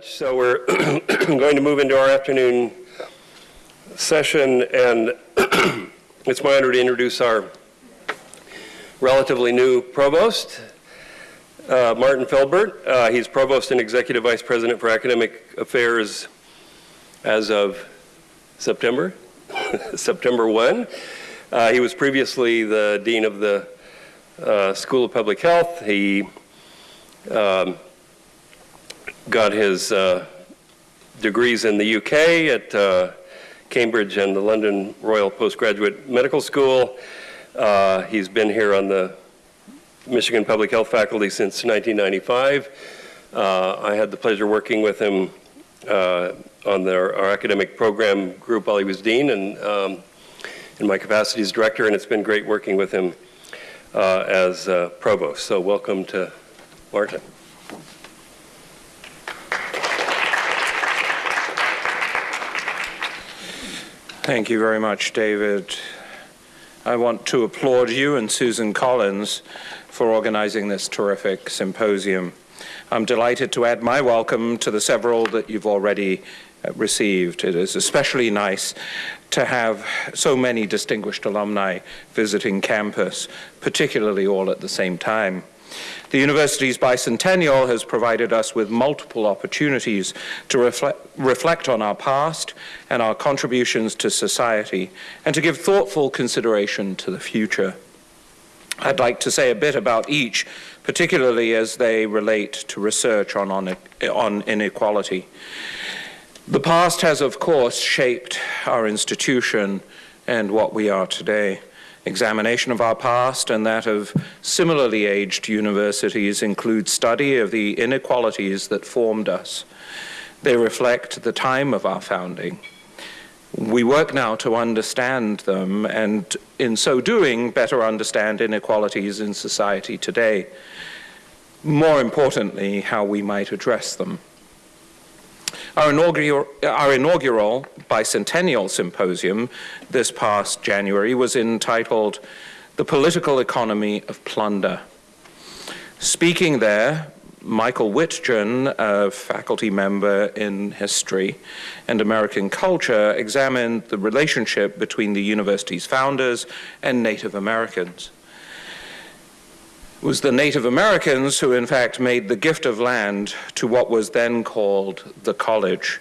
So we're going to move into our afternoon session, and it's my honor to introduce our relatively new provost, uh, Martin Philbert. Uh, he's provost and executive vice president for academic affairs as of September, September 1. Uh, he was previously the dean of the uh, School of Public Health. He um, got his uh, degrees in the UK at uh, Cambridge and the London Royal Postgraduate Medical School. Uh, he's been here on the Michigan Public Health faculty since 1995. Uh, I had the pleasure working with him uh, on the, our academic program group while he was dean and um, in my capacity as director, and it's been great working with him uh, as provost. So welcome to Martin. Thank you very much, David. I want to applaud you and Susan Collins for organizing this terrific symposium. I'm delighted to add my welcome to the several that you've already uh, received. It is especially nice to have so many distinguished alumni visiting campus, particularly all at the same time. The university's bicentennial has provided us with multiple opportunities to reflect, reflect on our past and our contributions to society and to give thoughtful consideration to the future. I'd like to say a bit about each, particularly as they relate to research on, on, on inequality. The past has, of course, shaped our institution and what we are today. Examination of our past and that of similarly aged universities include study of the inequalities that formed us. They reflect the time of our founding. We work now to understand them and in so doing better understand inequalities in society today. More importantly, how we might address them. Our inaugural, our inaugural bicentennial symposium this past January was entitled The Political Economy of Plunder. Speaking there, Michael Witgen, a faculty member in history and American culture, examined the relationship between the university's founders and Native Americans. Was the Native Americans who in fact made the gift of land to what was then called the college,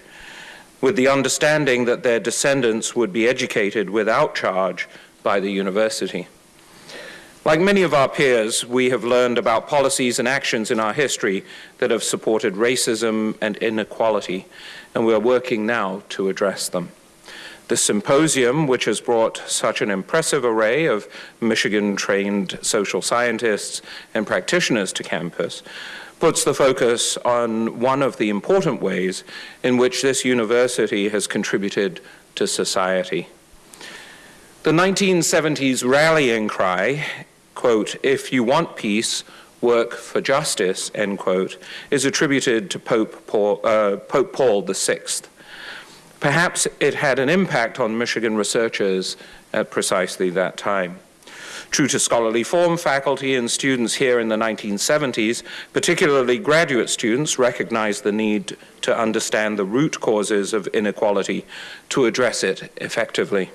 with the understanding that their descendants would be educated without charge by the university. Like many of our peers, we have learned about policies and actions in our history that have supported racism and inequality, and we are working now to address them. The symposium, which has brought such an impressive array of Michigan-trained social scientists and practitioners to campus, puts the focus on one of the important ways in which this university has contributed to society. The 1970s rallying cry, quote, if you want peace, work for justice, end quote, is attributed to Pope Paul, uh, Pope Paul VI. Perhaps it had an impact on Michigan researchers at precisely that time. True to scholarly form, faculty and students here in the 1970s, particularly graduate students, recognized the need to understand the root causes of inequality to address it effectively.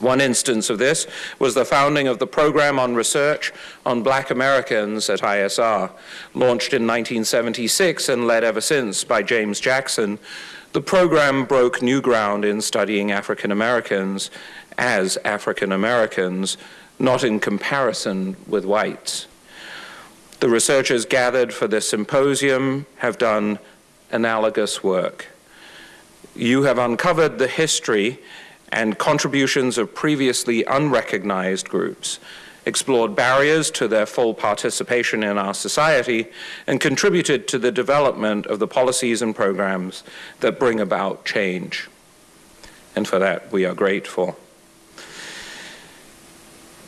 One instance of this was the founding of the Program on Research on Black Americans at ISR, launched in 1976 and led ever since by James Jackson, the program broke new ground in studying African Americans as African Americans, not in comparison with whites. The researchers gathered for this symposium have done analogous work. You have uncovered the history and contributions of previously unrecognized groups explored barriers to their full participation in our society, and contributed to the development of the policies and programs that bring about change. And for that, we are grateful.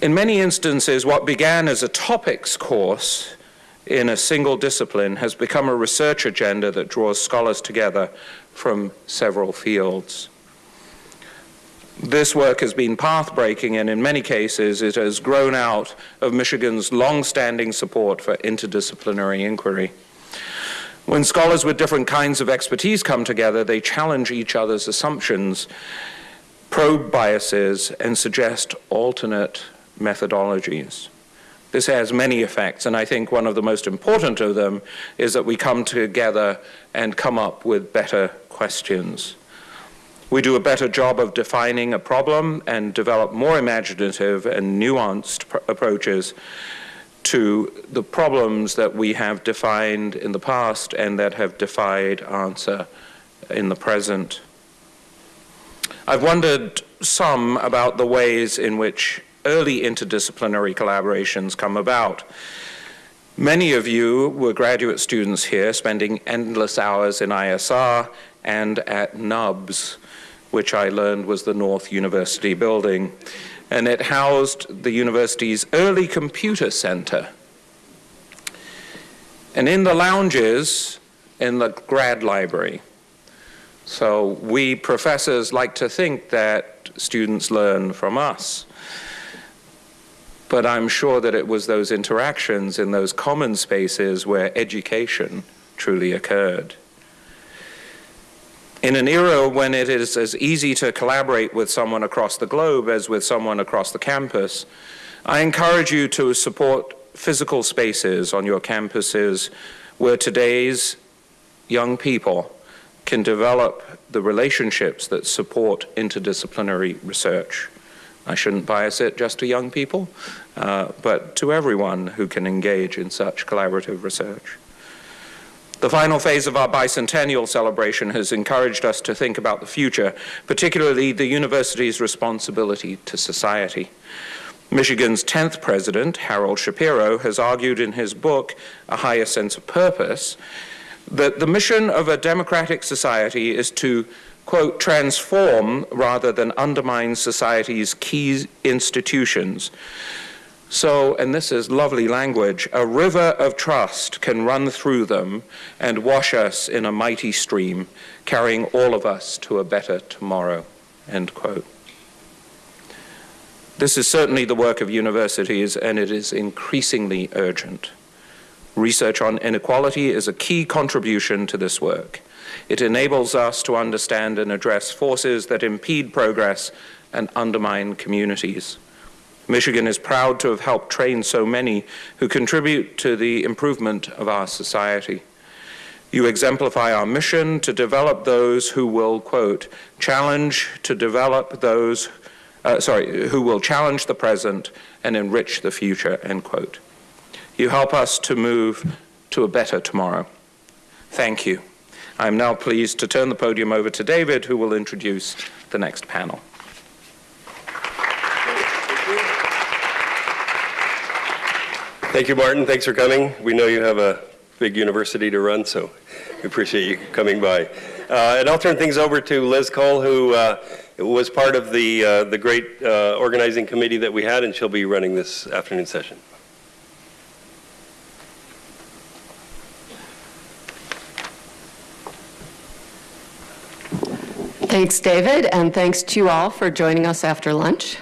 In many instances, what began as a topics course in a single discipline has become a research agenda that draws scholars together from several fields. This work has been path-breaking and in many cases it has grown out of Michigan's long-standing support for interdisciplinary inquiry. When scholars with different kinds of expertise come together, they challenge each other's assumptions, probe biases, and suggest alternate methodologies. This has many effects, and I think one of the most important of them is that we come together and come up with better questions. We do a better job of defining a problem and develop more imaginative and nuanced approaches to the problems that we have defined in the past and that have defied answer in the present. I've wondered some about the ways in which early interdisciplinary collaborations come about. Many of you were graduate students here spending endless hours in ISR and at NUBS, which I learned was the North University building and it housed the university's early computer center. And in the lounges in the grad library. So we professors like to think that students learn from us. But I'm sure that it was those interactions in those common spaces where education truly occurred. In an era when it is as easy to collaborate with someone across the globe as with someone across the campus, I encourage you to support physical spaces on your campuses where today's young people can develop the relationships that support interdisciplinary research. I shouldn't bias it just to young people, uh, but to everyone who can engage in such collaborative research. The final phase of our bicentennial celebration has encouraged us to think about the future, particularly the university's responsibility to society. Michigan's 10th president, Harold Shapiro, has argued in his book, A Higher Sense of Purpose, that the mission of a democratic society is to, quote, transform rather than undermine society's key institutions so, and this is lovely language, a river of trust can run through them and wash us in a mighty stream, carrying all of us to a better tomorrow. End quote. This is certainly the work of universities, and it is increasingly urgent. Research on inequality is a key contribution to this work. It enables us to understand and address forces that impede progress and undermine communities. Michigan is proud to have helped train so many who contribute to the improvement of our society. You exemplify our mission to develop those who will, quote, challenge to develop those, uh, sorry, who will challenge the present and enrich the future, end quote. You help us to move to a better tomorrow. Thank you. I'm now pleased to turn the podium over to David, who will introduce the next panel. Thank you, Martin. Thanks for coming. We know you have a big university to run, so we appreciate you coming by. Uh, and I'll turn things over to Liz Cole, who uh, was part of the, uh, the great uh, organizing committee that we had, and she'll be running this afternoon session. Thanks, David, and thanks to you all for joining us after lunch.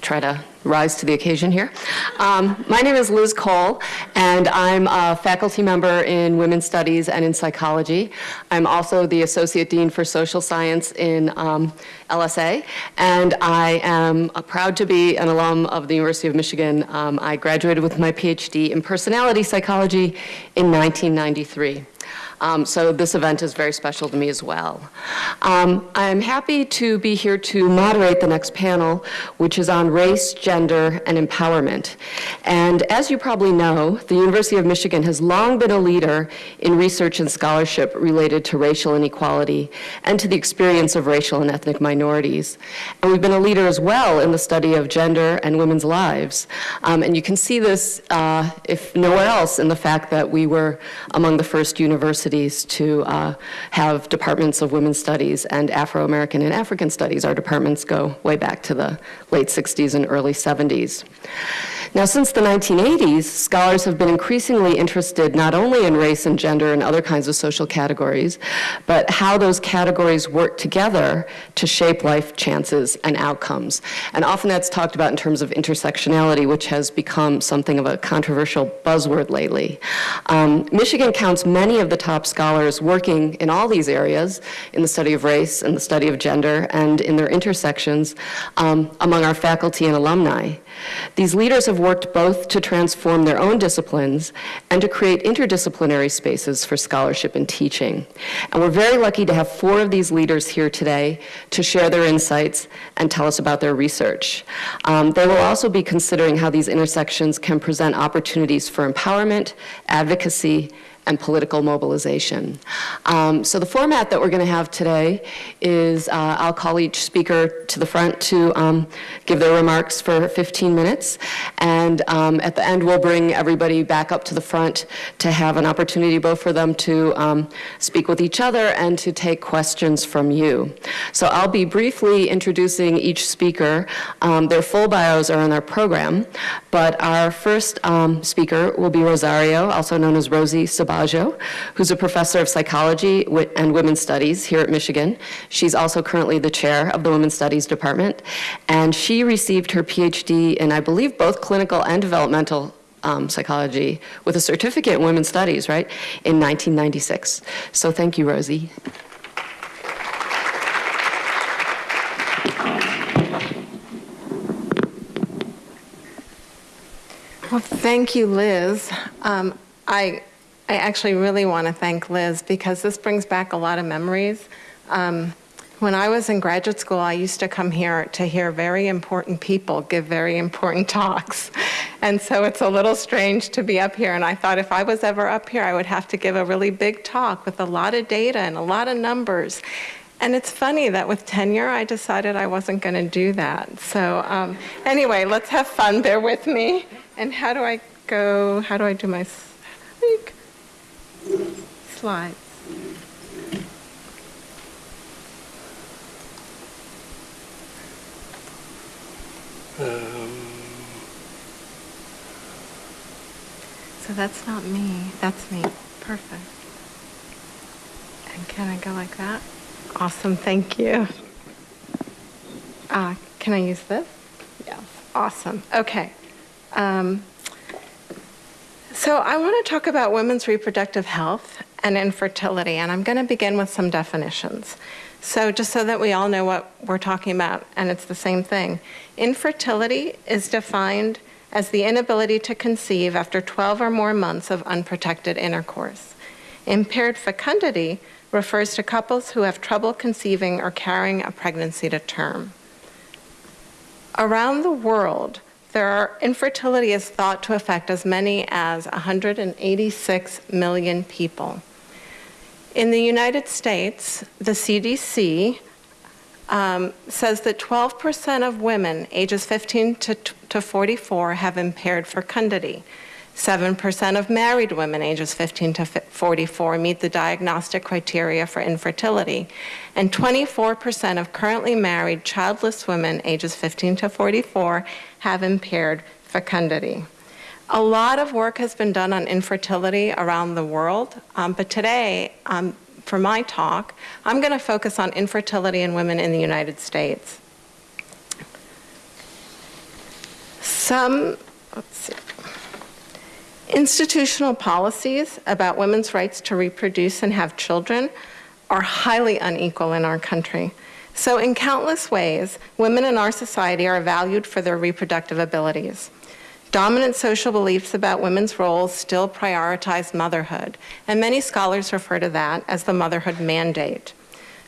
Try to rise to the occasion here. Um, my name is Liz Cole, and I'm a faculty member in women's studies and in psychology. I'm also the associate dean for social science in um, LSA, and I am proud to be an alum of the University of Michigan. Um, I graduated with my PhD in personality psychology in 1993. Um, so this event is very special to me as well. Um, I'm happy to be here to moderate the next panel, which is on race, gender, and empowerment. And as you probably know, the University of Michigan has long been a leader in research and scholarship related to racial inequality and to the experience of racial and ethnic minorities. And we've been a leader as well in the study of gender and women's lives. Um, and you can see this, uh, if nowhere else, in the fact that we were among the first universities universities to uh, have departments of women's studies and Afro-American and African studies. Our departments go way back to the late 60s and early 70s. Now, since the 1980s, scholars have been increasingly interested not only in race and gender and other kinds of social categories, but how those categories work together to shape life chances and outcomes. And often that's talked about in terms of intersectionality, which has become something of a controversial buzzword lately. Um, Michigan counts many of the top scholars working in all these areas, in the study of race and the study of gender, and in their intersections um, among our faculty and alumni. These leaders have worked both to transform their own disciplines and to create interdisciplinary spaces for scholarship and teaching. And we're very lucky to have four of these leaders here today to share their insights and tell us about their research. Um, they will also be considering how these intersections can present opportunities for empowerment, advocacy, and political mobilization. Um, so the format that we're going to have today is uh, I'll call each speaker to the front to um, give their remarks for 15 minutes, and um, at the end we'll bring everybody back up to the front to have an opportunity both for them to um, speak with each other and to take questions from you. So I'll be briefly introducing each speaker. Um, their full bios are in our program, but our first um, speaker will be Rosario, also known as Rosie Who's a professor of psychology and women's studies here at Michigan. She's also currently the chair of the Women's Studies Department, and she received her PhD in, I believe, both clinical and developmental um, psychology with a certificate in women's studies, right, in 1996. So thank you, Rosie. Well, thank you, Liz. Um, I I actually really want to thank Liz because this brings back a lot of memories. Um, when I was in graduate school, I used to come here to hear very important people give very important talks. And so it's a little strange to be up here. And I thought if I was ever up here, I would have to give a really big talk with a lot of data and a lot of numbers. And it's funny that with tenure, I decided I wasn't going to do that. So um, anyway, let's have fun. Bear with me. And how do I go? How do I do my? Slides. Um. So that's not me, that's me. Perfect. And can I go like that? Awesome, thank you. Uh, can I use this? Yes. Awesome, okay. Um, so I want to talk about women's reproductive health and infertility, and I'm going to begin with some definitions. So just so that we all know what we're talking about, and it's the same thing. Infertility is defined as the inability to conceive after 12 or more months of unprotected intercourse. Impaired fecundity refers to couples who have trouble conceiving or carrying a pregnancy to term. Around the world, there are, infertility is thought to affect as many as 186 million people. In the United States, the CDC um, says that 12% of women ages 15 to, to 44 have impaired fecundity. 7% of married women ages 15 to 44 meet the diagnostic criteria for infertility, and 24% of currently married childless women ages 15 to 44 have impaired fecundity. A lot of work has been done on infertility around the world, um, but today, um, for my talk, I'm going to focus on infertility in women in the United States. Some, let's see. Institutional policies about women's rights to reproduce and have children are highly unequal in our country. So in countless ways, women in our society are valued for their reproductive abilities. Dominant social beliefs about women's roles still prioritize motherhood, and many scholars refer to that as the motherhood mandate.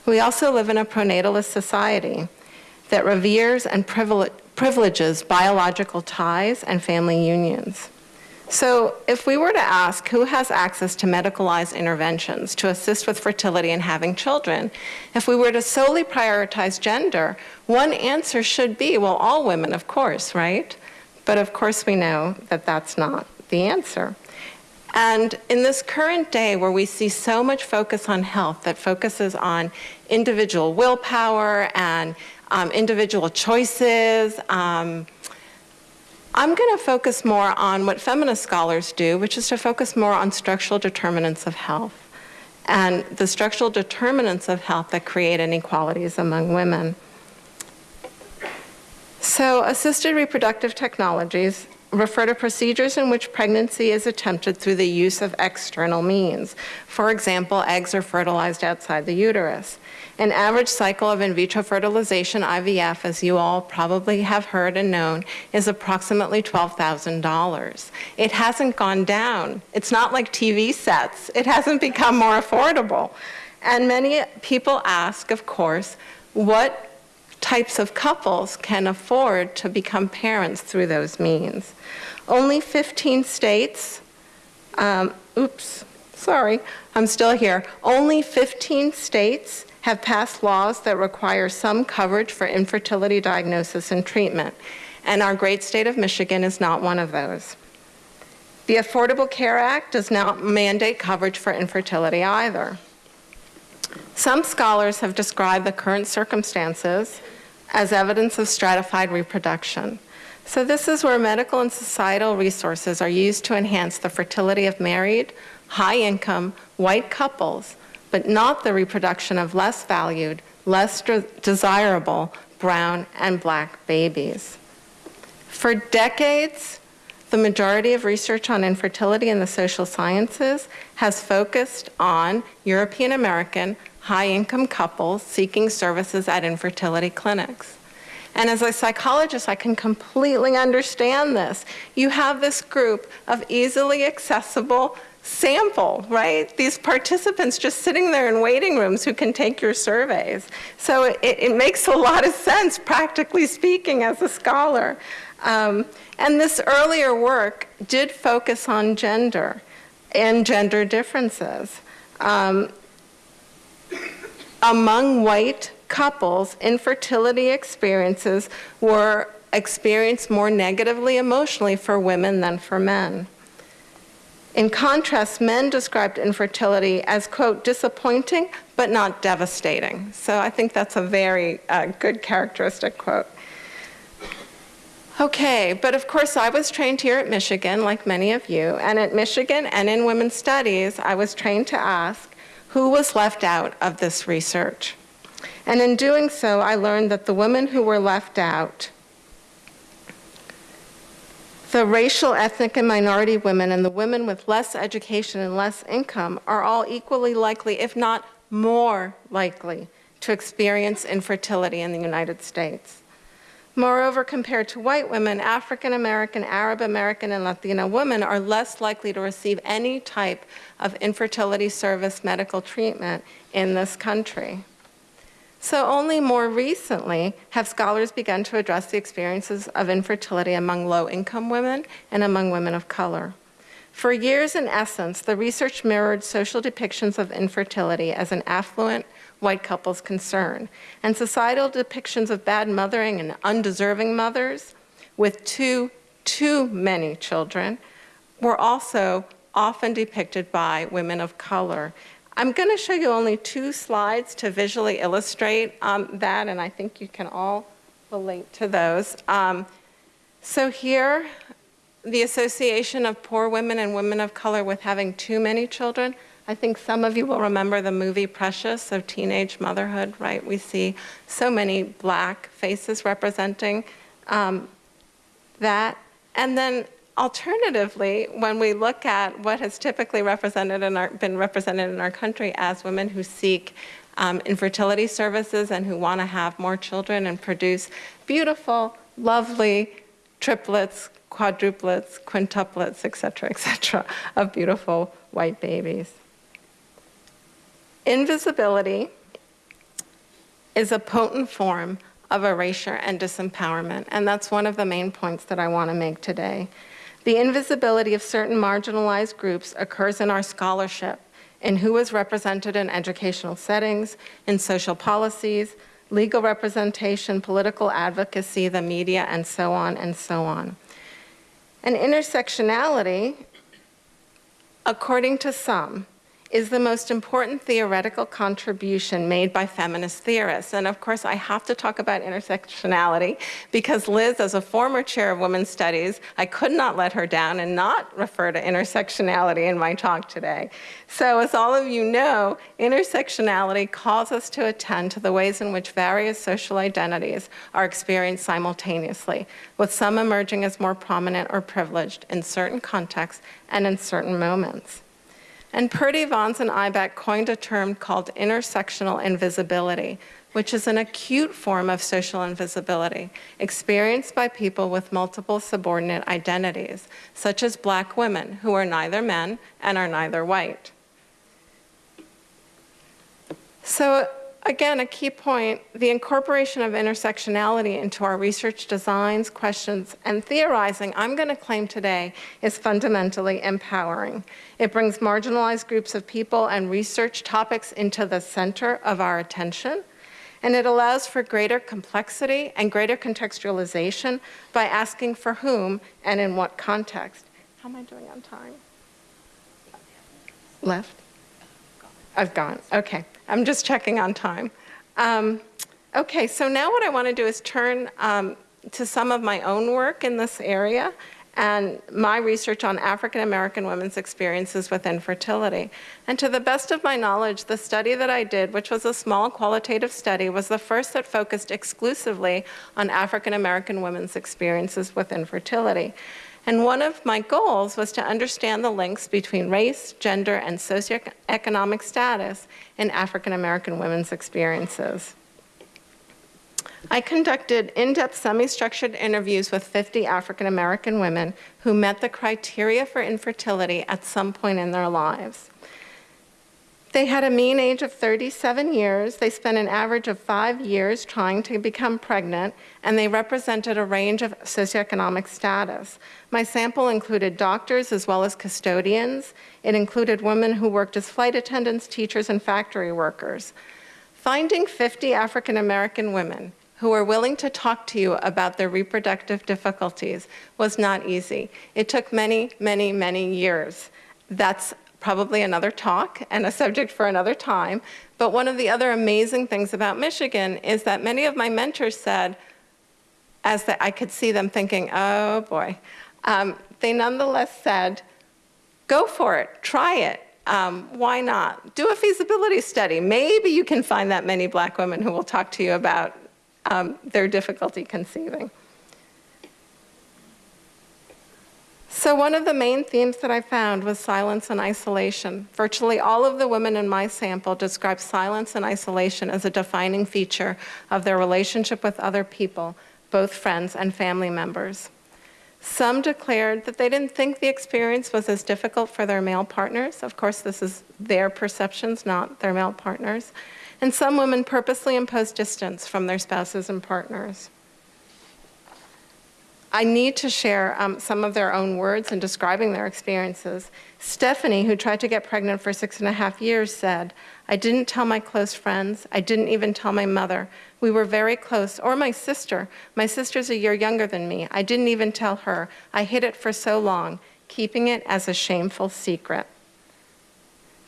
We also live in a pronatalist society that reveres and privileges biological ties and family unions. So if we were to ask who has access to medicalized interventions to assist with fertility and having children, if we were to solely prioritize gender, one answer should be, well, all women, of course, right? But of course we know that that's not the answer. And in this current day where we see so much focus on health that focuses on individual willpower and um, individual choices, um, I'm going to focus more on what feminist scholars do, which is to focus more on structural determinants of health and the structural determinants of health that create inequalities among women. So, assisted reproductive technologies refer to procedures in which pregnancy is attempted through the use of external means. For example, eggs are fertilized outside the uterus. An average cycle of in vitro fertilization, IVF, as you all probably have heard and known, is approximately $12,000. It hasn't gone down. It's not like TV sets, it hasn't become more affordable. And many people ask, of course, what types of couples can afford to become parents through those means. Only 15 states, um, oops, sorry, I'm still here. Only 15 states have passed laws that require some coverage for infertility diagnosis and treatment, and our great state of Michigan is not one of those. The Affordable Care Act does not mandate coverage for infertility either. Some scholars have described the current circumstances as evidence of stratified reproduction. So, this is where medical and societal resources are used to enhance the fertility of married, high income, white couples, but not the reproduction of less valued, less de- desirable brown and black babies. For decades, the majority of research on infertility in the social sciences has focused on European American high income couples seeking services at infertility clinics. And as a psychologist, I can completely understand this. You have this group of easily accessible sample, right? These participants just sitting there in waiting rooms who can take your surveys. So it, it makes a lot of sense, practically speaking, as a scholar. Um, and this earlier work did focus on gender and gender differences. Um, among white couples, infertility experiences were experienced more negatively emotionally for women than for men. In contrast, men described infertility as, quote, disappointing but not devastating. So I think that's a very uh, good characteristic quote. Okay, but of course, I was trained here at Michigan, like many of you, and at Michigan and in women's studies, I was trained to ask who was left out of this research. And in doing so, I learned that the women who were left out, the racial, ethnic, and minority women, and the women with less education and less income are all equally likely, if not more likely, to experience infertility in the United States. Moreover, compared to white women, African American, Arab American, and Latina women are less likely to receive any type of infertility service medical treatment in this country. So, only more recently have scholars begun to address the experiences of infertility among low income women and among women of color. For years, in essence, the research mirrored social depictions of infertility as an affluent white couple's concern, and societal depictions of bad mothering and undeserving mothers with too, too many children were also often depicted by women of color I'm going to show you only two slides to visually illustrate um, that, and I think you can all relate to those. Um, so here, the association of poor women and women of color with having too many children. I think some of you will remember the movie Precious of teenage motherhood, right? We see so many black faces representing um, that. And then Alternatively, when we look at what has typically represented in our, been represented in our country as women who seek um, infertility services and who want to have more children and produce beautiful, lovely triplets, quadruplets, quintuplets, et cetera, et cetera, of beautiful white babies. Invisibility is a potent form of erasure and disempowerment, and that's one of the main points that I want to make today. The invisibility of certain marginalized groups occurs in our scholarship, in who is represented in educational settings, in social policies, legal representation, political advocacy, the media, and so on and so on. And intersectionality, according to some, is the most important theoretical contribution made by feminist theorists. And of course, I have to talk about intersectionality because Liz, as a former chair of women's studies, I could not let her down and not refer to intersectionality in my talk today. So as all of you know, intersectionality calls us to attend to the ways in which various social identities are experienced simultaneously, with some emerging as more prominent or privileged in certain contexts and in certain moments. And Purdie-Vaughns, and Eibach coined a term called intersectional invisibility, which is an acute form of social invisibility experienced by people with multiple subordinate identities, such as black women who are neither men and are neither white. So again, a key point, the incorporation of intersectionality into our research designs, questions, and theorizing, I'm going to claim today, is fundamentally empowering. It brings marginalized groups of people and research topics into the center of our attention, and it allows for greater complexity and greater contextualization by asking for whom and in what context. How am I doing on time? Left? I've gone, okay. I'm just checking on time. Um, okay, so now what I want to do is turn um, to some of my own work in this area and my research on African American women's experiences with infertility. And to the best of my knowledge, the study that I did, which was a small qualitative study, was the first that focused exclusively on African American women's experiences with infertility. And one of my goals was to understand the links between race, gender, and socioeconomic status in African American women's experiences. I conducted in-depth semi-structured interviews with 50 African American women who met the criteria for infertility at some point in their lives. They had a mean age of 37 years. They spent an average of five years trying to become pregnant, and they represented a range of socioeconomic status. My sample included doctors as well as custodians. It included women who worked as flight attendants, teachers, and factory workers. Finding 50 African American women who were willing to talk to you about their reproductive difficulties was not easy. It took many, many, many years. That's probably another talk and a subject for another time. But one of the other amazing things about Michigan is that many of my mentors said, as the, I could see them thinking, oh boy, um, they nonetheless said, go for it, try it. Um, why not? Do a feasibility study. Maybe you can find that many black women who will talk to you about um, their difficulty conceiving. So one of the main themes that I found was silence and isolation. Virtually all of the women in my sample described silence and isolation as a defining feature of their relationship with other people, both friends and family members. Some declared that they didn't think the experience was as difficult for their male partners. Of course, this is their perceptions, not their male partners. And some women purposely imposed distance from their spouses and partners. I need to share um, some of their own words in describing their experiences. Stephanie, who tried to get pregnant for six and a half years, said, I didn't tell my close friends. I didn't even tell my mother. We were very close, or my sister. My sister's a year younger than me. I didn't even tell her. I hid it for so long, keeping it as a shameful secret.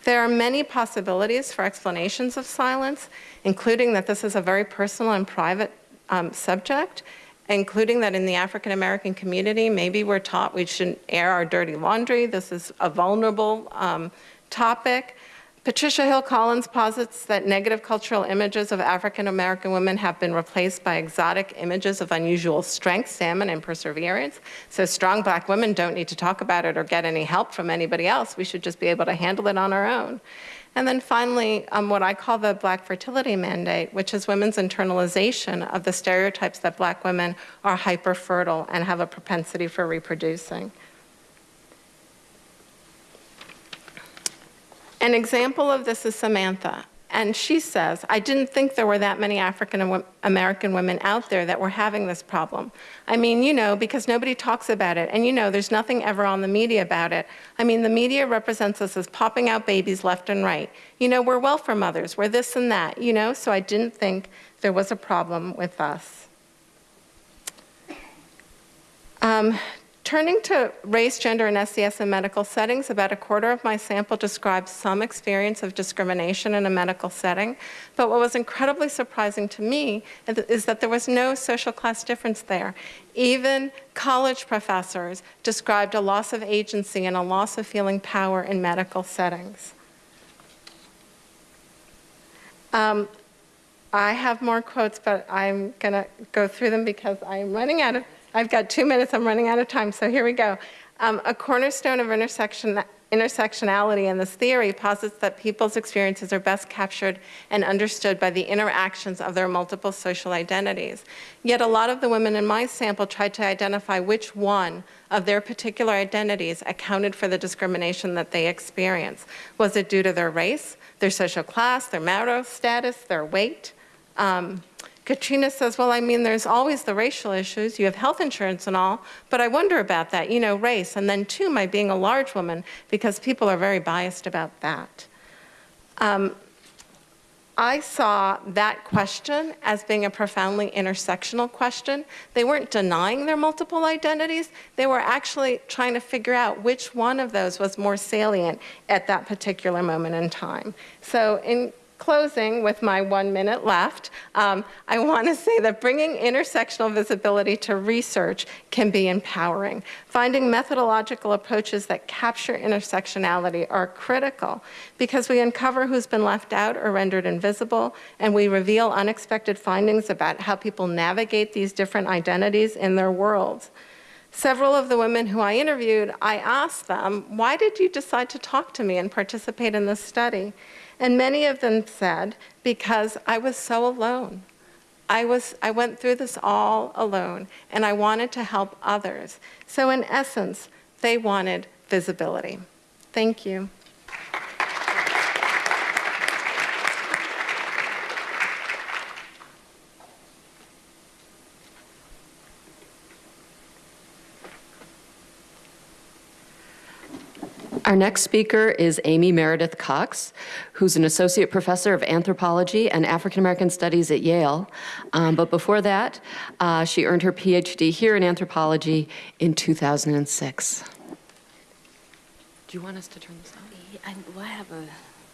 There are many possibilities for explanations of silence, including that this is a very personal and private um, subject, including that in the African American community, maybe we're taught we shouldn't air our dirty laundry. This is a vulnerable um, topic. Patricia Hill Collins posits that negative cultural images of African American women have been replaced by exotic images of unusual strength, salmon, and perseverance. So strong black women don't need to talk about it or get any help from anybody else. We should just be able to handle it on our own. And then finally, um, what I call the Black Fertility Mandate, which is women's internalization of the stereotypes that black women are hyperfertile and have a propensity for reproducing. An example of this is Samantha. And she says, I didn't think there were that many African American women out there that were having this problem. I mean, you know, because nobody talks about it. And you know, there's nothing ever on the media about it. I mean, the media represents us as popping out babies left and right. You know, we're welfare mothers, we're this and that, you know? So I didn't think there was a problem with us. Um, Turning to race, gender, and SES in medical settings, about a quarter of my sample described some experience of discrimination in a medical setting. But what was incredibly surprising to me is that there was no social class difference there. Even college professors described a loss of agency and a loss of feeling power in medical settings. Um, I have more quotes, but I'm going to go through them because I'm running out of I've got two minutes, I'm running out of time, so here we go. Um, a cornerstone of intersection, intersectionality in this theory posits that people's experiences are best captured and understood by the interactions of their multiple social identities. Yet a lot of the women in my sample tried to identify which one of their particular identities accounted for the discrimination that they experience. Was it due to their race, their social class, their marital status, their weight? Um, Katrina says, well, I mean, there's always the racial issues. You have health insurance and all, but I wonder about that, you know, race. And then, two, my being a large woman, because people are very biased about that. Um, I saw that question as being a profoundly intersectional question. They weren't denying their multiple identities. They were actually trying to figure out which one of those was more salient at that particular moment in time. So in closing, with my one minute left, um, I want to say that bringing intersectional visibility to research can be empowering. Finding methodological approaches that capture intersectionality are critical because we uncover who's been left out or rendered invisible, and we reveal unexpected findings about how people navigate these different identities in their worlds. Several of the women who I interviewed, I asked them, why did you decide to talk to me and participate in this study? And many of them said, because I was so alone. I, was, I went through this all alone, and I wanted to help others. So in essence, they wanted visibility. Thank you. Our next speaker is Aimee Meredith Cox, who's an associate professor of anthropology and African American studies at Yale. Um, but before that, uh, she earned her PhD here in anthropology in 2006. Do you want us to turn this on? I, well, I have a,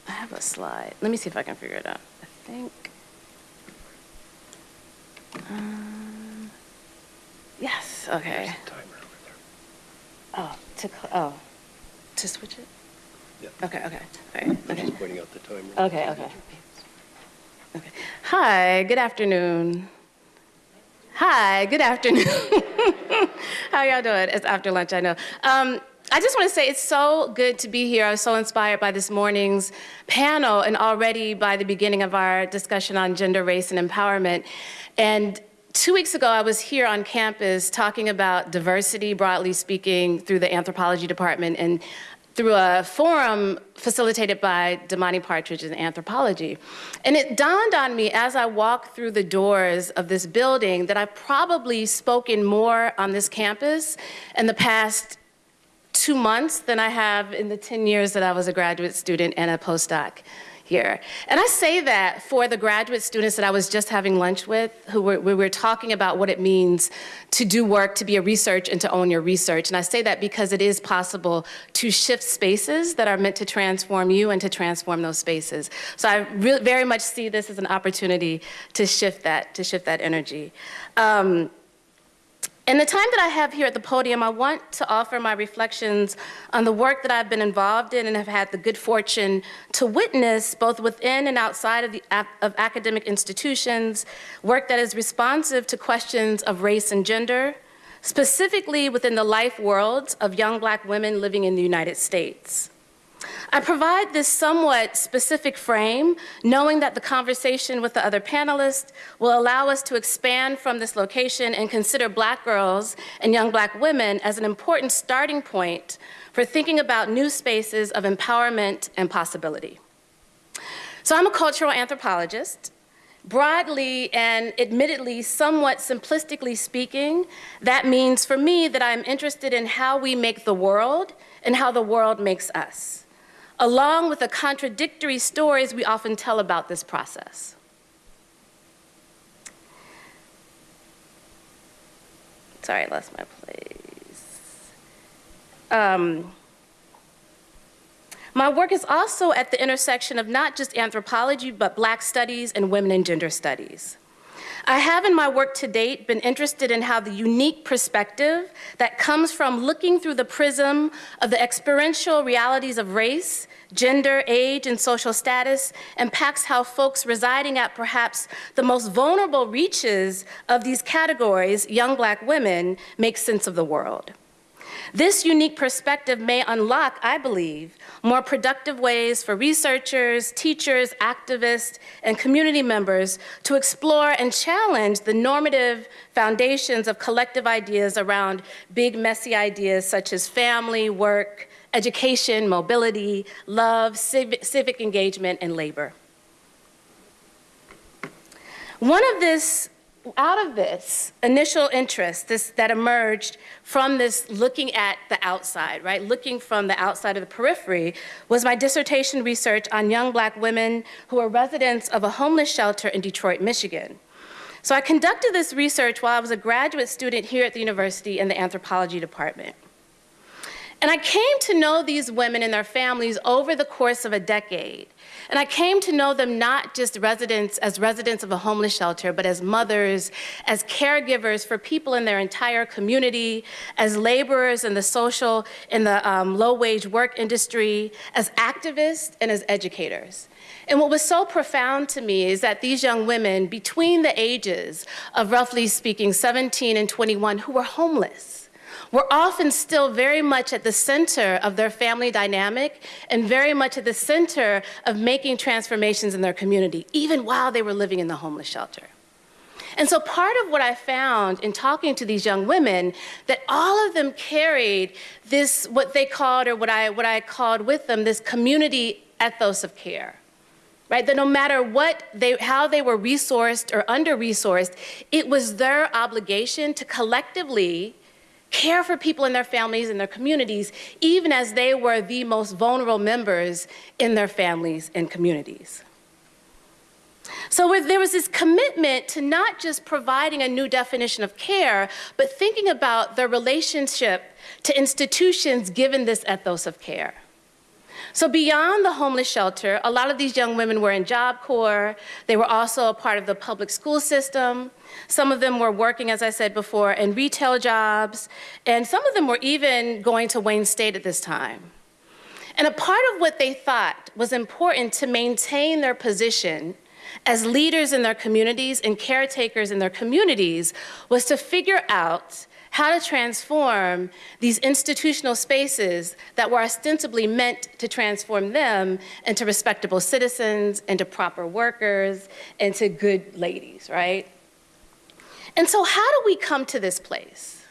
I have a slide. Let me see if I can figure it out. I think. Um, yes. Okay. Oh, to oh to switch it? Yeah. Okay, okay, all right, okay. Just pointing out the timer. Okay, okay. Okay. Hi, good afternoon. Hi, good afternoon. How y'all doing? It's after lunch, I know. Um, I just want to say it's so good to be here. I was so inspired by this morning's panel and already by the beginning of our discussion on gender, race, and empowerment. And two weeks ago, I was here on campus talking about diversity, broadly speaking, through the anthropology department and through a forum facilitated by Damani Partridge in anthropology. And it dawned on me as I walked through the doors of this building that I've probably spoken more on this campus in the past two months than I have in the 10 years that I was a graduate student and a postdoc here. And I say that for the graduate students that I was just having lunch with, who were, we were talking about what it means to do work, to be a research, and to own your research. And I say that because it is possible to shift spaces that are meant to transform you and to transform those spaces. So I very much see this as an opportunity to shift that, to shift that energy. Um, in the time that I have here at the podium, I want to offer my reflections on the work that I've been involved in and have had the good fortune to witness both within and outside of, the, of academic institutions, work that is responsive to questions of race and gender, specifically within the life worlds of young black women living in the United States. I provide this somewhat specific frame, knowing that the conversation with the other panelists will allow us to expand from this location and consider black girls and young black women as an important starting point for thinking about new spaces of empowerment and possibility. So I'm a cultural anthropologist. Broadly and admittedly, somewhat simplistically speaking, that means for me that I'm interested in how we make the world and how the world makes us along with the contradictory stories we often tell about this process. Sorry, I lost my place. um, my work is also at the intersection of not just anthropology, but Black studies and women and gender studies. I have in my work to date been interested in how the unique perspective that comes from looking through the prism of the experiential realities of race, gender, age, and social status impacts how folks residing at perhaps the most vulnerable reaches of these categories, young black women, make sense of the world. This unique perspective may unlock, I believe, more productive ways for researchers, teachers, activists, and community members to explore and challenge the normative foundations of collective ideas around big, messy ideas such as family, work, education, mobility, love, civic, civic engagement, and labor. One of this out of this initial interest this, that emerged from this looking at the outside, right, looking from the outside of the periphery, was my dissertation research on young black women who are residents of a homeless shelter in Detroit, Michigan. So I conducted this research while I was a graduate student here at the university in the anthropology department. And I came to know these women and their families over the course of a decade. And I came to know them not just residents as residents of a homeless shelter, but as mothers, as caregivers for people in their entire community, as laborers in the social, in the um, low wage work industry, as activists and as educators. And what was so profound to me is that these young women between the ages of roughly speaking 17 and 21 who were homeless, were often still very much at the center of their family dynamic and very much at the center of making transformations in their community, even while they were living in the homeless shelter. And so part of what I found in talking to these young women, that all of them carried this, what they called, or what I, what I called with them, this community ethos of care. Right, that no matter what they, how they were resourced or under-resourced, it was their obligation to collectively care for people in their families and their communities, even as they were the most vulnerable members in their families and communities. So there was this commitment to not just providing a new definition of care, but thinking about their relationship to institutions given this ethos of care. So beyond the homeless shelter, a lot of these young women were in Job Corps. They were also a part of the public school system. Some of them were working, as I said before, in retail jobs. And some of them were even going to Wayne State at this time. And a part of what they thought was important to maintain their position as leaders in their communities and caretakers in their communities was to figure out how to transform these institutional spaces that were ostensibly meant to transform them into respectable citizens, into proper workers, into good ladies, right? And so how do we come to this place?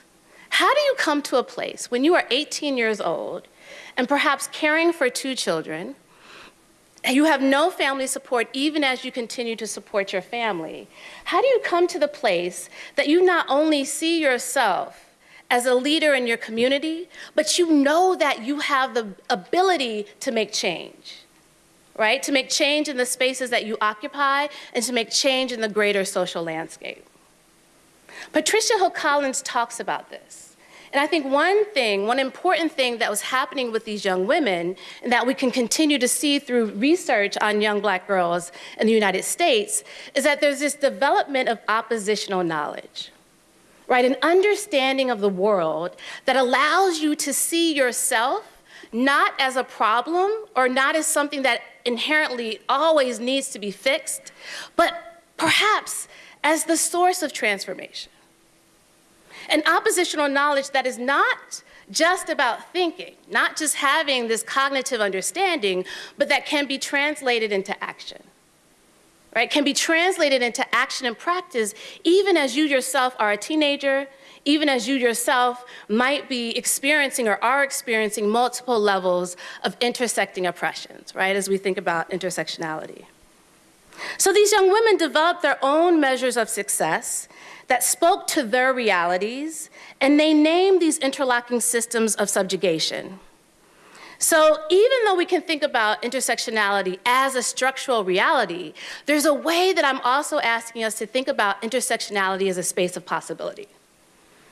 How do you come to a place when you are 18 years old and perhaps caring for two children, and you have no family support even as you continue to support your family. How do you come to the place that you not only see yourself as a leader in your community, but you know that you have the ability to make change, right? To make change in the spaces that you occupy and to make change in the greater social landscape. Patricia Hill Collins talks about this. And I think one thing, one important thing that was happening with these young women, and that we can continue to see through research on young black girls in the United States, is that there's this development of oppositional knowledge, right? An understanding of the world that allows you to see yourself not as a problem or not as something that inherently always needs to be fixed, but perhaps as the source of transformation. An oppositional knowledge that is not just about thinking, not just having this cognitive understanding, but that can be translated into action. Right? Can be translated into action and practice even as you yourself are a teenager, even as you yourself might be experiencing or are experiencing multiple levels of intersecting oppressions, right? As we think about intersectionality. So these young women developed their own measures of success that spoke to their realities, and they named these interlocking systems of subjugation. So even though we can think about intersectionality as a structural reality, there's a way that I'm also asking us to think about intersectionality as a space of possibility.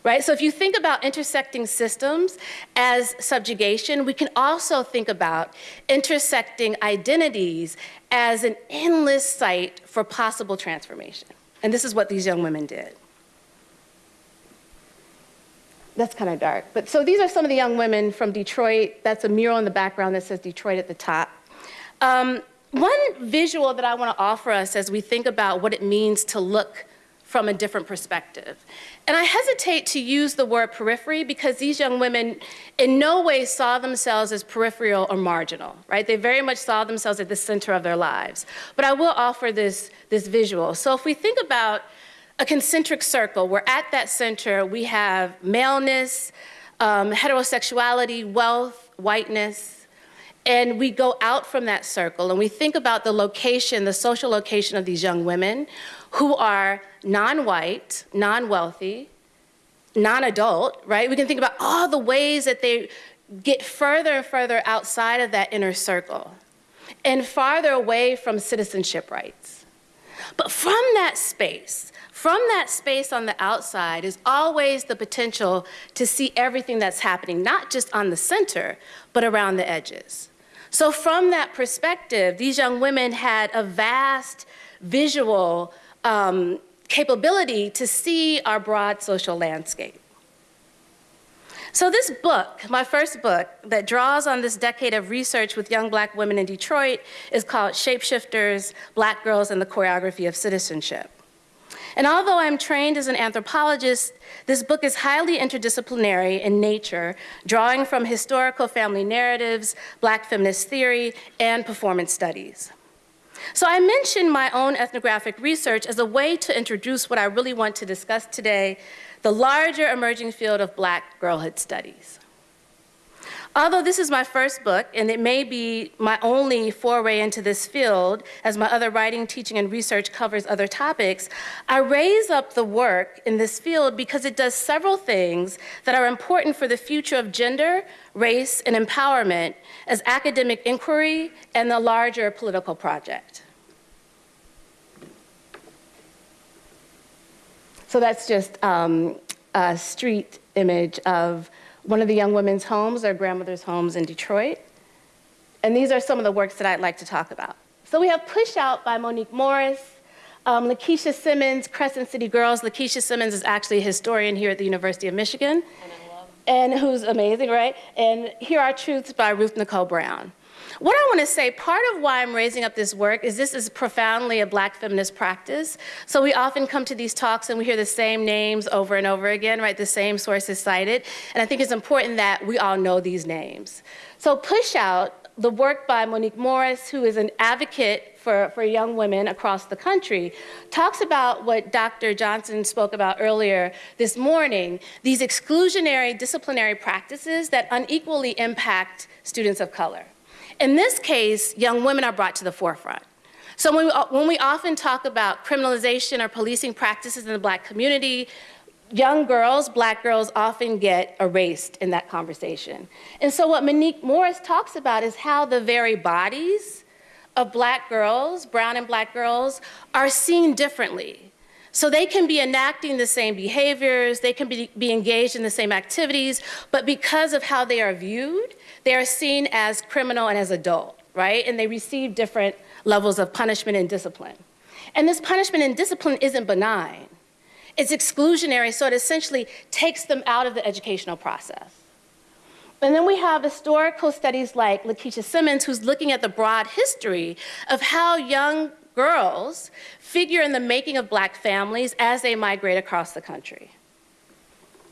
Right? So if you think about intersecting systems as subjugation, we can also think about intersecting identities as an endless site for possible transformation. And this is what these young women did. That's kind of dark. But so these are some of the young women from Detroit. That's a mural in the background that says Detroit at the top. Um, one visual that I want to offer us as we think about what it means to look from a different perspective. And I hesitate to use the word periphery because these young women in no way saw themselves as peripheral or marginal, right? They very much saw themselves at the center of their lives. But I will offer this, this visual. So if we think about a concentric circle where at that center we have maleness, um, heterosexuality, wealth, whiteness, and we go out from that circle and we think about the location, the social location of these young women who are non-white, non-wealthy, non-adult, right? We can think about all the ways that they get further and further outside of that inner circle and farther away from citizenship rights. But from that space, from that space on the outside is always the potential to see everything that's happening, not just on the center, but around the edges. So from that perspective, these young women had a vast visual um, capability to see our broad social landscape. So this book, my first book, that draws on this decade of research with young black women in Detroit is called Shapeshifters, Black Girls and the Choreography of Citizenship. And although I'm trained as an anthropologist, this book is highly interdisciplinary in nature, drawing from historical family narratives, black feminist theory, and performance studies. So I mentioned my own ethnographic research as a way to introduce what I really want to discuss today, the larger emerging field of black girlhood studies. Although this is my first book, and it may be my only foray into this field, as my other writing, teaching, and research covers other topics, I raise up the work in this field because it does several things that are important for the future of gender, race, and empowerment as academic inquiry and the larger political project. So that's just um, a street image of one of the young women's homes, their grandmother's homes in Detroit. And these are some of the works that I'd like to talk about. So we have Push Out by Monique Morris, um, LaKisha Simmons, Crescent City Girls. LaKisha Simmons is actually a historian here at the University of Michigan. And, and who's amazing, right? And Hear Our Truths by Ruth Nicole Brown. What I want to say, part of why I'm raising up this work is this is profoundly a black feminist practice. So we often come to these talks and we hear the same names over and over again, right? The same sources cited. And I think it's important that we all know these names. So Push Out, the work by Monique Morris, who is an advocate for, for young women across the country, talks about what Dr. Johnson spoke about earlier this morning, these exclusionary disciplinary practices that unequally impact students of color. In this case, young women are brought to the forefront. So when we, uh, when we often talk about criminalization or policing practices in the black community, young girls, black girls often get erased in that conversation. And so what Monique Morris talks about is how the very bodies of black girls, brown and black girls, are seen differently. So they can be enacting the same behaviors, they can be, be engaged in the same activities, but because of how they are viewed, they are seen as criminal and as adult, right? And they receive different levels of punishment and discipline. And this punishment and discipline isn't benign. It's exclusionary, so it essentially takes them out of the educational process. And then we have historical studies like LaKisha Simmons, who's looking at the broad history of how young girls figure in the making of black families as they migrate across the country.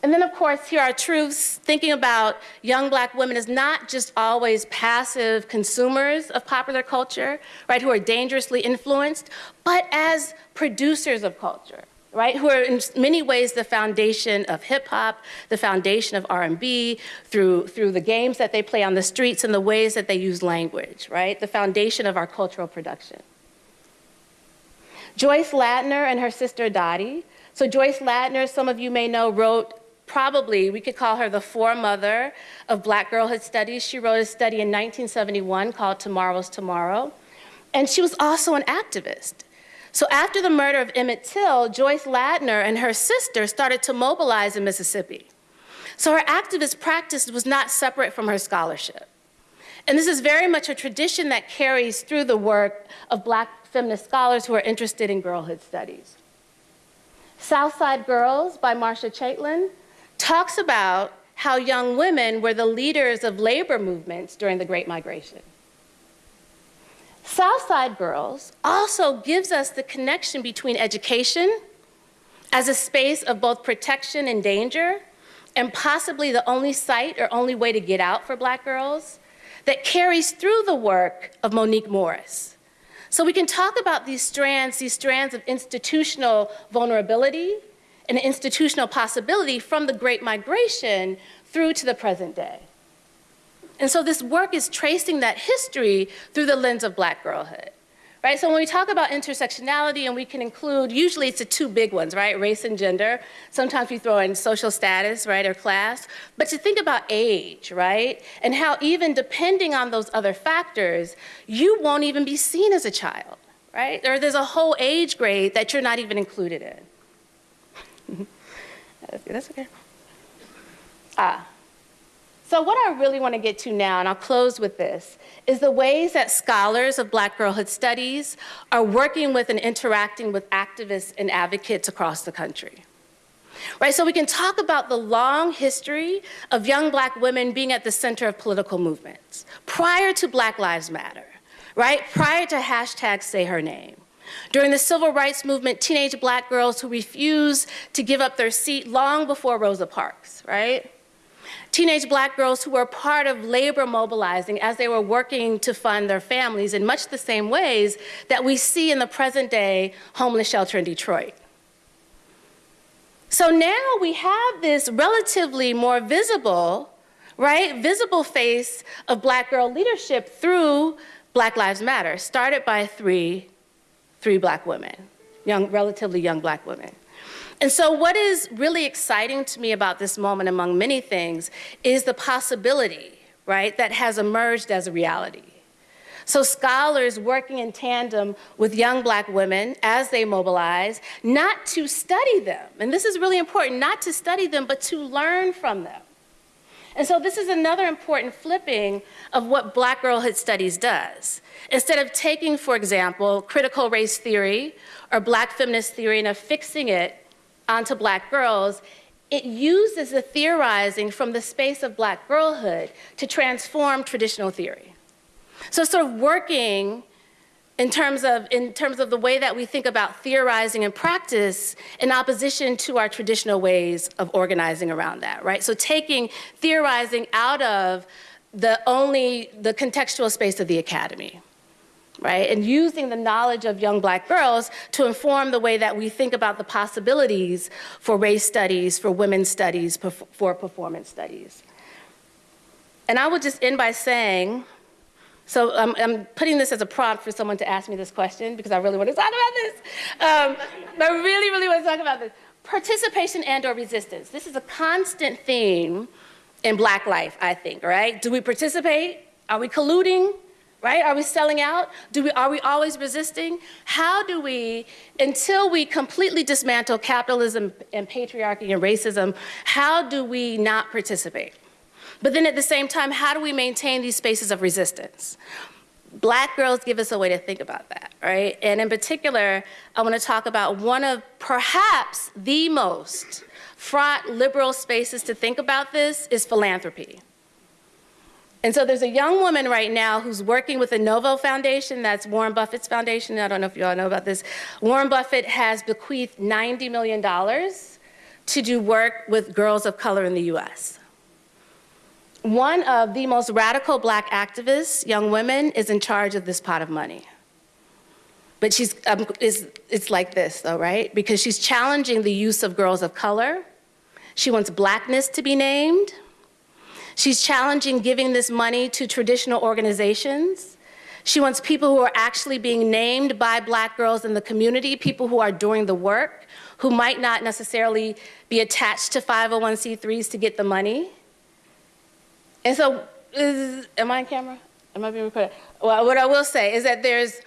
And then, of course, hear our truths. Thinking about young black women as not just always passive consumers of popular culture, right, who are dangerously influenced, but as producers of culture, right, who are in many ways the foundation of hip hop, the foundation of R&B, through, through the games that they play on the streets and the ways that they use language, right, the foundation of our cultural production. Joyce Ladner and her sister Dorie. So Joyce Ladner, some of you may know, wrote probably, we could call her the foremother of Black Girlhood Studies. She wrote a study in 1971 called Tomorrow's Tomorrow. And she was also an activist. So after the murder of Emmett Till, Joyce Ladner and her sister started to mobilize in Mississippi. So her activist practice was not separate from her scholarship. And this is very much a tradition that carries through the work of black feminist scholars who are interested in girlhood studies. Southside Girls by Marcia Chatelain talks about how young women were the leaders of labor movements during the Great Migration. Southside Girls also gives us the connection between education as a space of both protection and danger, and possibly the only site or only way to get out for black girls, that carries through the work of Monique Morris. So we can talk about these strands, these strands of institutional vulnerability and institutional possibility from the Great Migration through to the present day. And so this work is tracing that history through the lens of black girlhood. Right, so when we talk about intersectionality and we can include, usually it's the two big ones, right? Race and gender. Sometimes we throw in social status, right, or class. But to think about age, right? And how even depending on those other factors, you won't even be seen as a child, right? Or there's a whole age grade that you're not even included in. That's okay. Ah. So what I really want to get to now, and I'll close with this, is the ways that scholars of Black girlhood studies are working with and interacting with activists and advocates across the country. Right, so we can talk about the long history of young black women being at the center of political movements prior to Black Lives Matter, right? Prior to hashtag say her name. During the civil rights movement, teenage black girls who refused to give up their seat long before Rosa Parks, right? Teenage black girls who were part of labor mobilizing as they were working to fund their families in much the same ways that we see in the present day homeless shelter in Detroit. So now we have this relatively more visible, right, visible face of black girl leadership through Black Lives Matter, started by three, three black women, young, relatively young black women. And so what is really exciting to me about this moment among many things is the possibility, right, that has emerged as a reality. So scholars working in tandem with young black women as they mobilize, not to study them, and this is really important, not to study them, but to learn from them. And so this is another important flipping of what Black Girlhood Studies does. Instead of taking, for example, critical race theory or Black feminist theory and affixing it onto black girls, it uses the theorizing from the space of black girlhood to transform traditional theory. So sort of working in terms of, in terms of the way that we think about theorizing and practice in opposition to our traditional ways of organizing around that, right? So taking theorizing out of the only, the contextual space of the academy right? And using the knowledge of young black girls to inform the way that we think about the possibilities for race studies, for women's studies, for performance studies. And I would just end by saying, so I'm, I'm, putting this as a prompt for someone to ask me this question because I really want to talk about this. Um, I really, really want to talk about this. Participation and or resistance. This is a constant theme in black life, I think, right? Do we participate? Are we colluding? Right? Are we selling out? Do we, are we always resisting? How do we, until we completely dismantle capitalism and patriarchy and racism, how do we not participate? But then at the same time, how do we maintain these spaces of resistance? Black girls give us a way to think about that, right? And in particular, I want to talk about one of perhaps the most fraught liberal spaces to think about this is philanthropy. And so there's a young woman right now who's working with the Novo Foundation, that's Warren Buffett's foundation. I don't know if you all know about this. Warren Buffett has bequeathed $90 million to do work with girls of color in the US. One of the most radical black activists, young women, is in charge of this pot of money. But she's, um, is, it's like this though, right? Because she's challenging the use of girls of color. She wants blackness to be named. She's challenging giving this money to traditional organizations. She wants people who are actually being named by black girls in the community, people who are doing the work, who might not necessarily be attached to 501c3s to get the money. And so, is, am I on camera? Am I being recorded? Well, what I will say is that there's,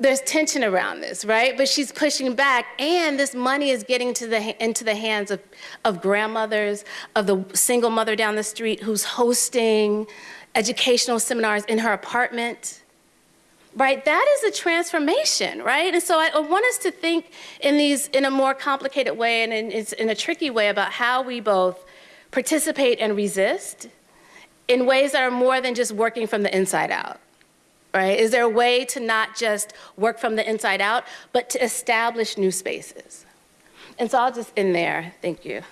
there's tension around this, right? But she's pushing back, and this money is getting to the, into the hands of, of grandmothers, of the single mother down the street who's hosting educational seminars in her apartment, right? That is a transformation, right? And so I, want us to think in these, in a more complicated way and in, in a tricky way about how we both participate and resist in ways that are more than just working from the inside out right? Is there a way to not just work from the inside out, but to establish new spaces? And so I'll just end there. Thank you.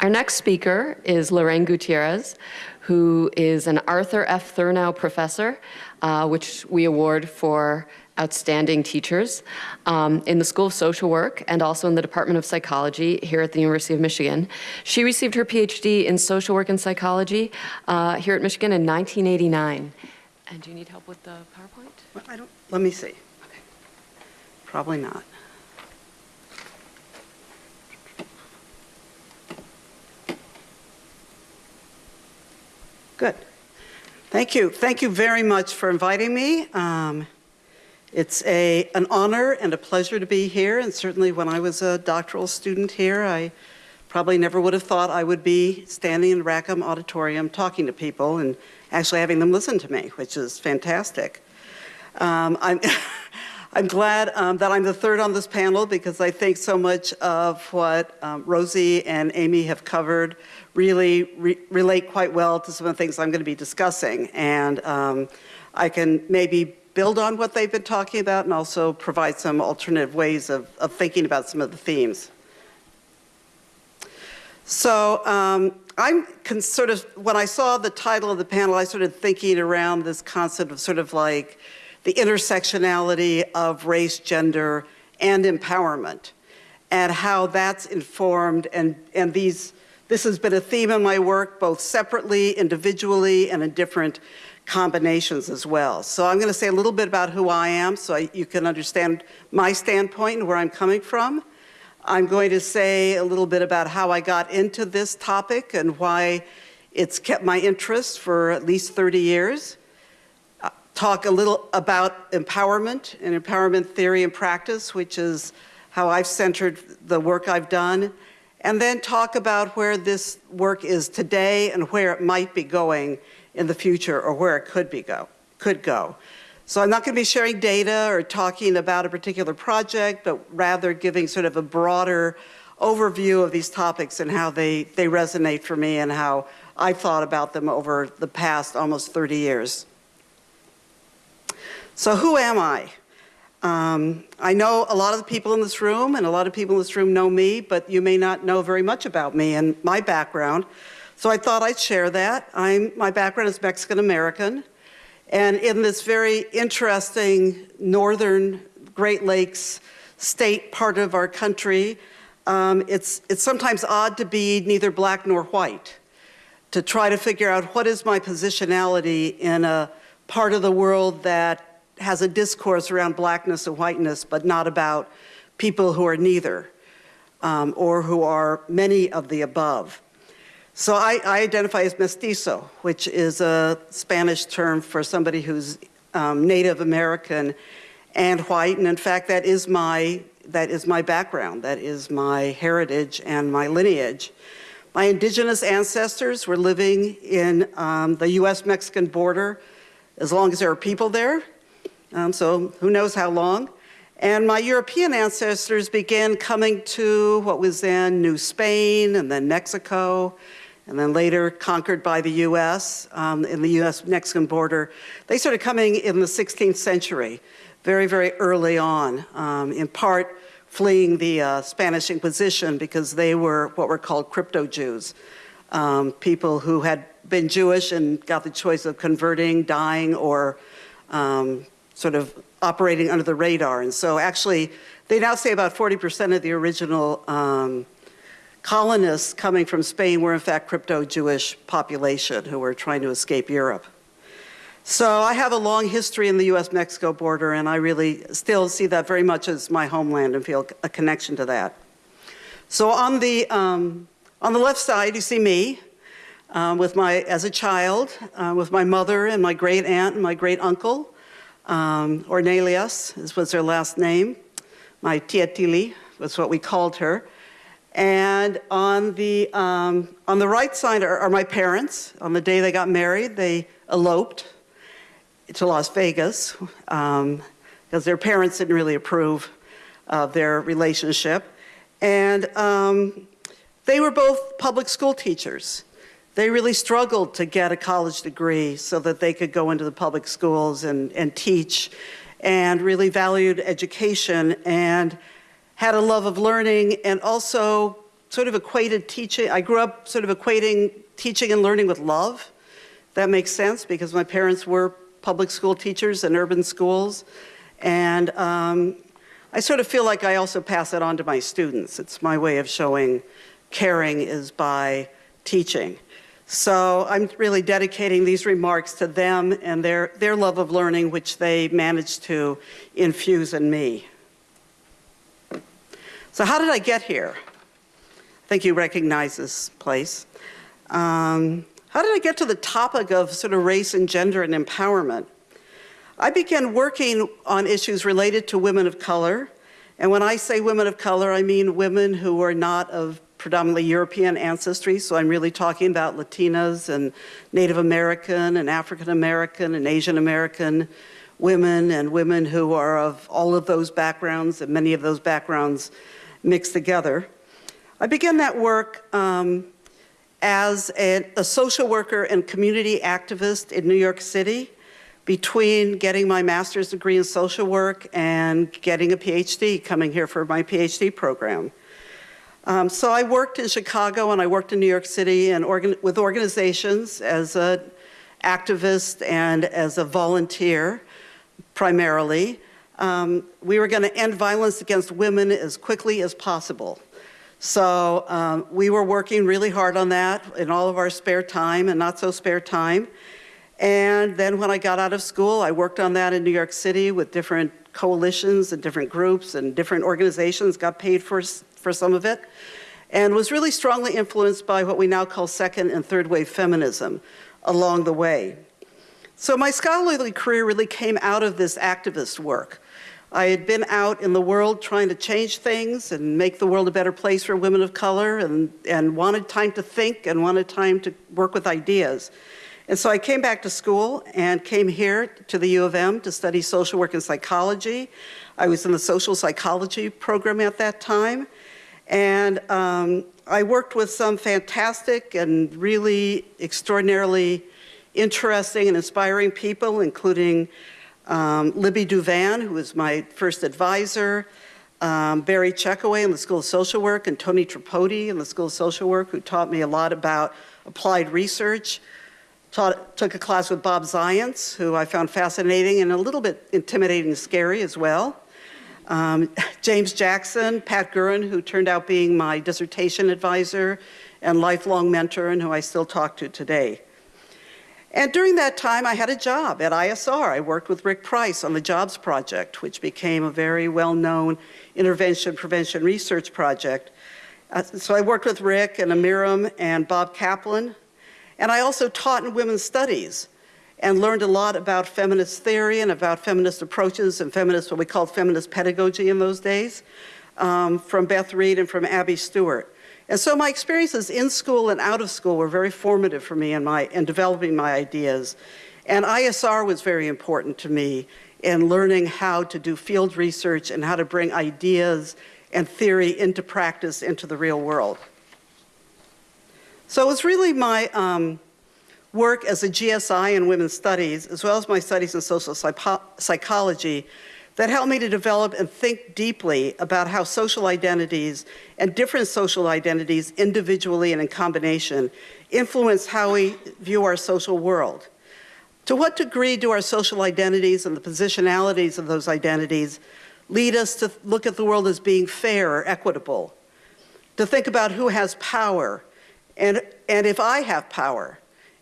Our next speaker is Lorraine Gutierrez, who is an Arthur F. Thurnau Professor, uh, which we award for outstanding teachers um, in the School of Social Work and also in the Department of Psychology here at the University of Michigan. She received her PhD in social work and psychology uh, here at Michigan in 1989. And do you need help with the PowerPoint? Well, I don't, let me see. Okay. Probably not. Good. Thank you. Thank you very much for inviting me. Um, it's a, an honor and a pleasure to be here, and certainly when I was a doctoral student here, I probably never would have thought I would be standing in Rackham Auditorium talking to people and actually having them listen to me, which is fantastic. Um, I'm, I'm glad um, that I'm the third on this panel because I think so much of what um, Rosie and Aimee have covered really re relate quite well to some of the things I'm going to be discussing. And um, I can maybe build on what they've been talking about and also provide some alternative ways of, of thinking about some of the themes. So um, I'm sort of, when I saw the title of the panel, I started thinking around this concept of sort of like the intersectionality of race, gender, and empowerment, and how that's informed, and, and these, this has been a theme in my work, both separately, individually, and in different combinations as well. So I'm going to say a little bit about who I am so I, you can understand my standpoint and where I'm coming from. I'm going to say a little bit about how I got into this topic and why it's kept my interest for at least 30 years. Uh, talk a little about empowerment and empowerment theory and practice, which is how I've centered the work I've done, and then talk about where this work is today and where it might be going in the future or where it could be go, could go. So I'm not going to be sharing data or talking about a particular project, but rather giving sort of a broader overview of these topics and how they, they resonate for me and how I've thought about them over the past almost 30 years. So who am I? Um, I know a lot of the people in this room and a lot of people in this room know me, but you may not know very much about me and my background. So I thought I'd share that. I'm, my background is Mexican American. And in this very interesting northern Great Lakes state part of our country, um, it's, it's sometimes odd to be neither black nor white, to try to figure out what is my positionality in a part of the world that has a discourse around blackness and whiteness, but not about people who are neither, um, or who are many of the above. So I, I, identify as mestizo, which is a Spanish term for somebody who's um, Native American and white. And in fact, that is my that is my background. That is my heritage and my lineage. My indigenous ancestors were living in um, the U.S.-Mexican border as long as there are people there. Um, so who knows how long. And my European ancestors began coming to what was then New Spain and then Mexico and then later conquered by the US um, in the US-Mexican border. They started coming in the 16th century, very, very early on, um, in part fleeing the uh, Spanish Inquisition because they were what were called crypto-Jews, um, people who had been Jewish and got the choice of converting, dying, or um, sort of operating under the radar. And so actually, they now say about 40% of the original um, colonists coming from Spain were in fact crypto-Jewish population who were trying to escape Europe. So I have a long history in the US-Mexico border and I really still see that very much as my homeland and feel a connection to that. So on the, um, on the left side, you see me um, with my, as a child, uh, with my mother and my great aunt and my great uncle. Um, Ornelius was her last name. My tia Tili was what we called her. And on the, um, on the right side are, are my parents. On the day they got married, they eloped to Las Vegas because their parents didn't really approve of their relationship. And um, they were both public school teachers. They really struggled to get a college degree so that they could go into the public schools and, and teach and really valued education and had a love of learning and also sort of equated teaching. I grew up sort of equating teaching and learning with love. That makes sense because my parents were public school teachers in urban schools. And um, I sort of feel like I also pass it on to my students. It's my way of showing caring is by teaching. So I'm really dedicating these remarks to them and their, their love of learning, which they managed to infuse in me. So how did I get here? I think you recognize this place. Um, how did I get to the topic of sort of race and gender and empowerment? I began working on issues related to women of color. And when I say women of color, I mean women who are not of predominantly European ancestry. So I'm really talking about Latinas and Native American and African American and Asian American women and women who are of all of those backgrounds and many of those backgrounds mixed together. I began that work um, as a, a social worker and community activist in New York City between getting my master's degree in social work and getting a PhD, coming here for my PhD program. Um, so I worked in Chicago and I worked in New York City and organ with organizations as an activist and as a volunteer, primarily. Um, we were going to end violence against women as quickly as possible. So um, we were working really hard on that in all of our spare time and not so spare time. And then when I got out of school, I worked on that in New York City with different coalitions and different groups and different organizations, got paid for, for some of it, and was really strongly influenced by what we now call second and third wave feminism along the way. So my scholarly career really came out of this activist work. I had been out in the world trying to change things and make the world a better place for women of color and, and wanted time to think and wanted time to work with ideas. And so I came back to school and came here to the U of M to study social work and psychology. I was in the social psychology program at that time. And um, I worked with some fantastic and really extraordinarily interesting and inspiring people, including um, Libby Douvan, who was my first advisor, um, Barry Checkoway in the School of Social Work, and Tony Tripodi in the School of Social Work, who taught me a lot about applied research. Taught, took a class with Bob Zajonc, who I found fascinating and a little bit intimidating and scary as well. Um, James Jackson, Pat Gurin, who turned out being my dissertation advisor and lifelong mentor and who I still talk to today. And during that time, I had a job at ISR. I worked with Rick Price on the JOBS project, which became a very well-known intervention prevention research project. Uh, so I worked with Rick and Amiram and Bob Caplan. And I also taught in women's studies and learned a lot about feminist theory and about feminist approaches and feminist, what we called feminist pedagogy in those days, um, from Beth Reed and from Abby Stewart. And so my experiences in school and out of school were very formative for me in, my, in developing my ideas. And ISR was very important to me in learning how to do field research and how to bring ideas and theory into practice into the real world. So it was really my um, work as a GSI in women's studies, as well as my studies in social psychology, that helped me to develop and think deeply about how social identities and different social identities individually and in combination influence how we view our social world. To what degree do our social identities and the positionalities of those identities lead us to look at the world as being fair or equitable? To think about who has power and, and if I have power,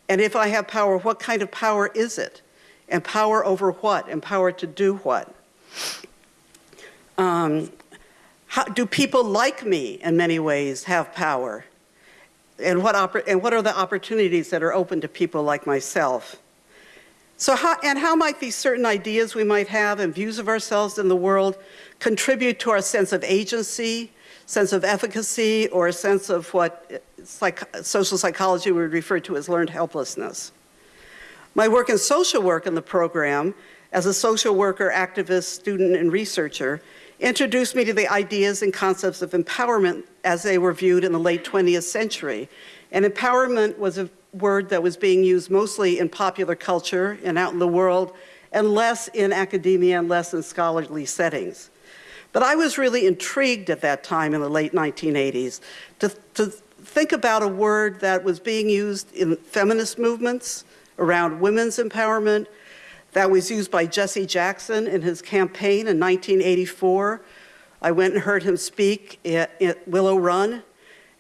and if I have power, what kind of power is it? And power over what? And power to do what? Um, How, do people like me in many ways have power? And what, and what are the opportunities that are open to people like myself? So how, and how might these certain ideas we might have and views of ourselves in the world contribute to our sense of agency, sense of efficacy, or a sense of what psych, social psychology would refer to as learned helplessness? My work in social work in the program as a social worker, activist, student, and researcher introduced me to the ideas and concepts of empowerment as they were viewed in the late 20th century. And empowerment was a word that was being used mostly in popular culture and out in the world, and less in academia and less in scholarly settings. But I was really intrigued at that time in the late 1980s to, to think about a word that was being used in feminist movements around women's empowerment, that was used by Jesse Jackson in his campaign in 1984. I went and heard him speak at, at Willow Run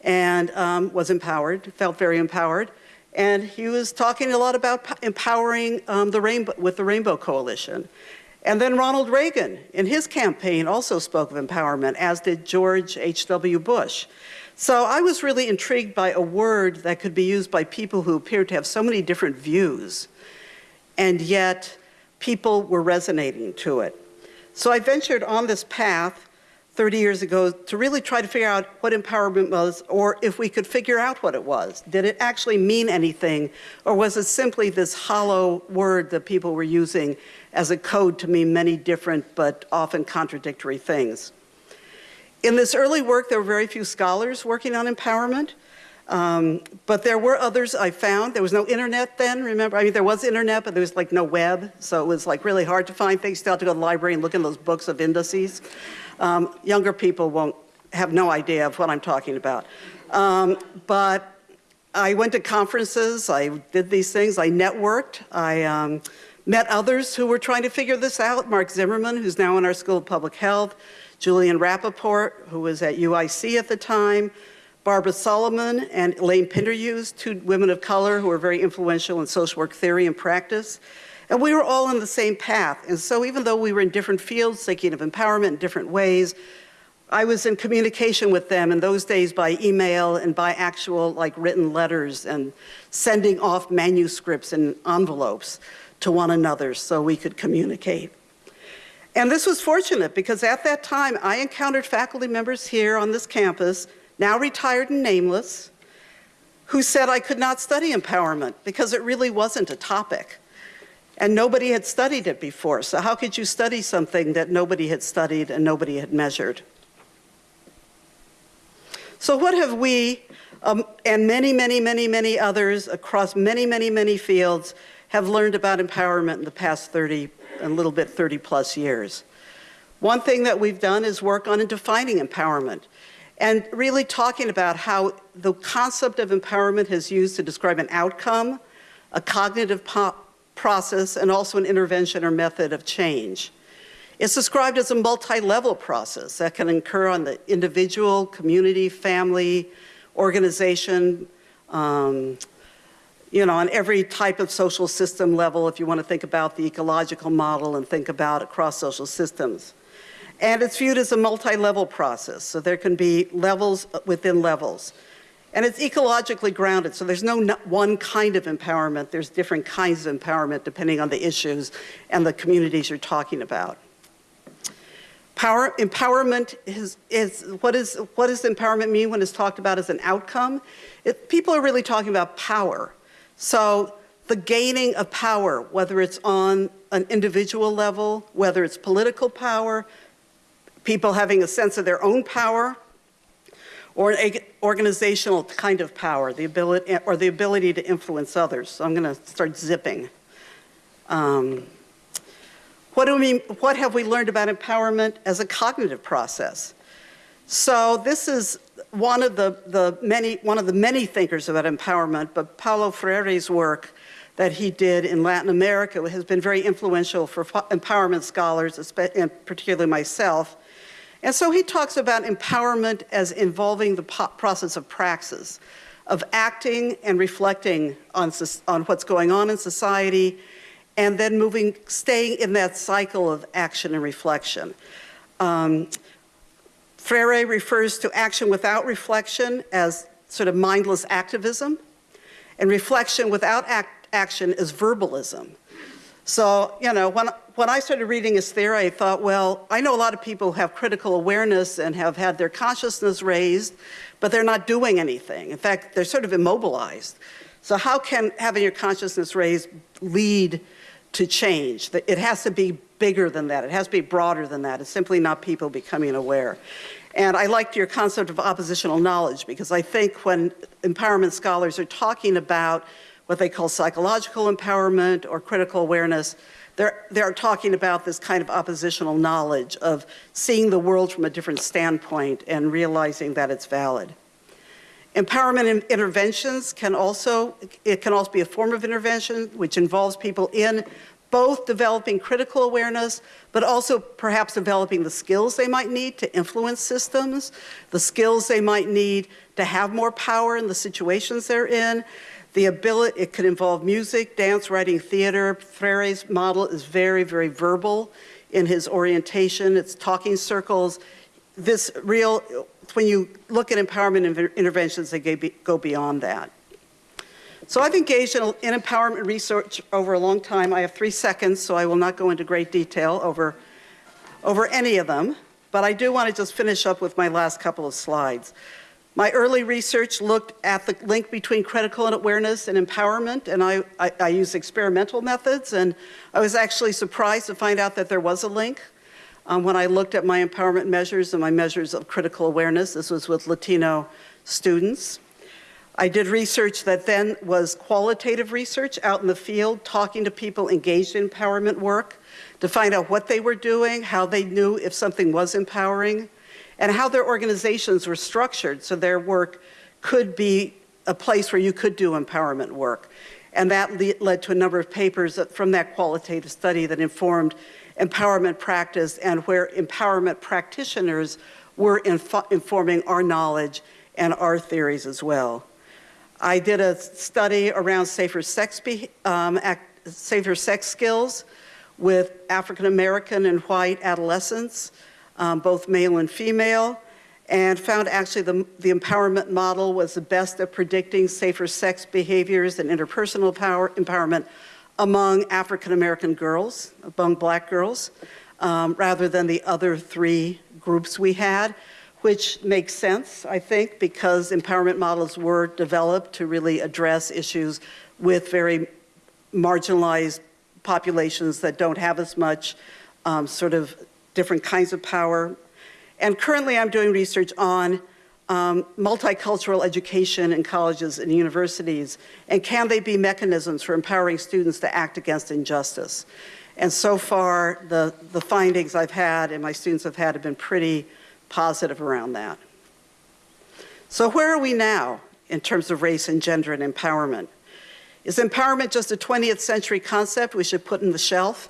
and um, was empowered, felt very empowered. And he was talking a lot about empowering um, the rainbow, with the Rainbow Coalition. And then Ronald Reagan, in his campaign, also spoke of empowerment, as did George H.W. Bush. So I was really intrigued by a word that could be used by people who appeared to have so many different views, and yet people were resonating to it. So I ventured on this path 30 years ago to really try to figure out what empowerment was, or if we could figure out what it was. Did it actually mean anything, or was it simply this hollow word that people were using as a code to mean many different but often contradictory things? In this early work, there were very few scholars working on empowerment. Um, but there were others I found. There was no internet then, remember? I mean, there was internet, but there was like no web. So it was like really hard to find things. Still had to go to the library and look in those books of indices. Um, younger people won't have no idea of what I'm talking about. Um, but I went to conferences, I did these things, I networked, I um, met others who were trying to figure this out. Marc Zimmerman, who's now in our School of Public Health, Julian Rappaport, who was at UIC at the time, Barbara Solomon and Elaine Pinderhughes, two women of color who were very influential in social work theory and practice. And we were all on the same path. And so even though we were in different fields, thinking of empowerment in different ways, I was in communication with them in those days by email and by actual like written letters and sending off manuscripts and envelopes to one another so we could communicate. And this was fortunate because at that time I encountered faculty members here on this campus now retired and nameless, who said I could not study empowerment because it really wasn't a topic. And nobody had studied it before. So how could you study something that nobody had studied and nobody had measured? So what have we, um, and many, many, many, many others across many, many, many fields have learned about empowerment in the past 30, a little bit 30 plus years? One thing that we've done is work on defining empowerment and really talking about how the concept of empowerment is used to describe an outcome, a cognitive process, and also an intervention or method of change. It's described as a multi-level process that can occur on the individual, community, family, organization, um, you know, on every type of social system level if you want to think about the ecological model and think about across social systems. And it's viewed as a multi-level process, so there can be levels within levels. And it's ecologically grounded, so there's no one kind of empowerment. There's different kinds of empowerment depending on the issues and the communities you're talking about. Power, empowerment is, is, what, is, what does empowerment mean when it's talked about as an outcome? It, people are really talking about power. So the gaining of power, whether it's on an individual level, whether it's political power, people having a sense of their own power, or an organizational kind of power, the ability, or the ability to influence others. So I'm going to start zipping. Um, what, do we, what have we learned about empowerment as a cognitive process? So this is one of the, the many, one of the many thinkers about empowerment, but Paulo Freire's work that he did in Latin America has been very influential for empowerment scholars, and particularly myself. And so he talks about empowerment as involving the process of praxis, of acting and reflecting on, on what's going on in society, and then moving, staying in that cycle of action and reflection. Um, Freire refers to action without reflection as sort of mindless activism, and reflection without act action is verbalism. So, you know, when, when I started reading his theory, I thought, well, I know a lot of people have critical awareness and have had their consciousness raised, but they're not doing anything. In fact, they're sort of immobilized. So how can having your consciousness raised lead to change? It has to be bigger than that. It has to be broader than that. It's simply not people becoming aware. And I liked your concept of oppositional knowledge because I think when empowerment scholars are talking about what they call psychological empowerment or critical awareness, they're, they're talking about this kind of oppositional knowledge of seeing the world from a different standpoint and realizing that it's valid. Empowerment interventions can also, it can also be a form of intervention which involves people in both developing critical awareness, but also perhaps developing the skills they might need to influence systems, the skills they might need to have more power in the situations they're in, the ability, it could involve music, dance, writing, theater. Freire's model is very, very verbal in his orientation. It's talking circles. This real, when you look at empowerment interventions, they go beyond that. So I've engaged in, in, empowerment research over a long time. I have three seconds, so I will not go into great detail over, over any of them, but I do want to just finish up with my last couple of slides. My early research looked at the link between critical awareness and empowerment, and I, I, I used experimental methods, and I was actually surprised to find out that there was a link. Um, when I looked at my empowerment measures and my measures of critical awareness, this was with Latino students. I did research that then was qualitative research out in the field, talking to people engaged in empowerment work to find out what they were doing, how they knew if something was empowering, and how their organizations were structured so their work could be a place where you could do empowerment work. And that le led to a number of papers from that qualitative study that informed empowerment practice and where empowerment practitioners were informing our knowledge and our theories as well. I did a study around safer sex, um, safer sex skills with African American and white adolescents um, both male and female, and found actually the, the empowerment model was the best at predicting safer sex behaviors and interpersonal power, empowerment among African American girls, among black girls, um, rather than the other three groups we had, which makes sense, I think, because empowerment models were developed to really address issues with very marginalized populations that don't have as much um, sort of different kinds of power. And currently I'm doing research on um, multicultural education in colleges and universities, and can they be mechanisms for empowering students to act against injustice? And so far, the, the findings I've had and my students have had have been pretty positive around that. So where are we now in terms of race and gender and empowerment? Is empowerment just a 20th century concept we should put in the shelf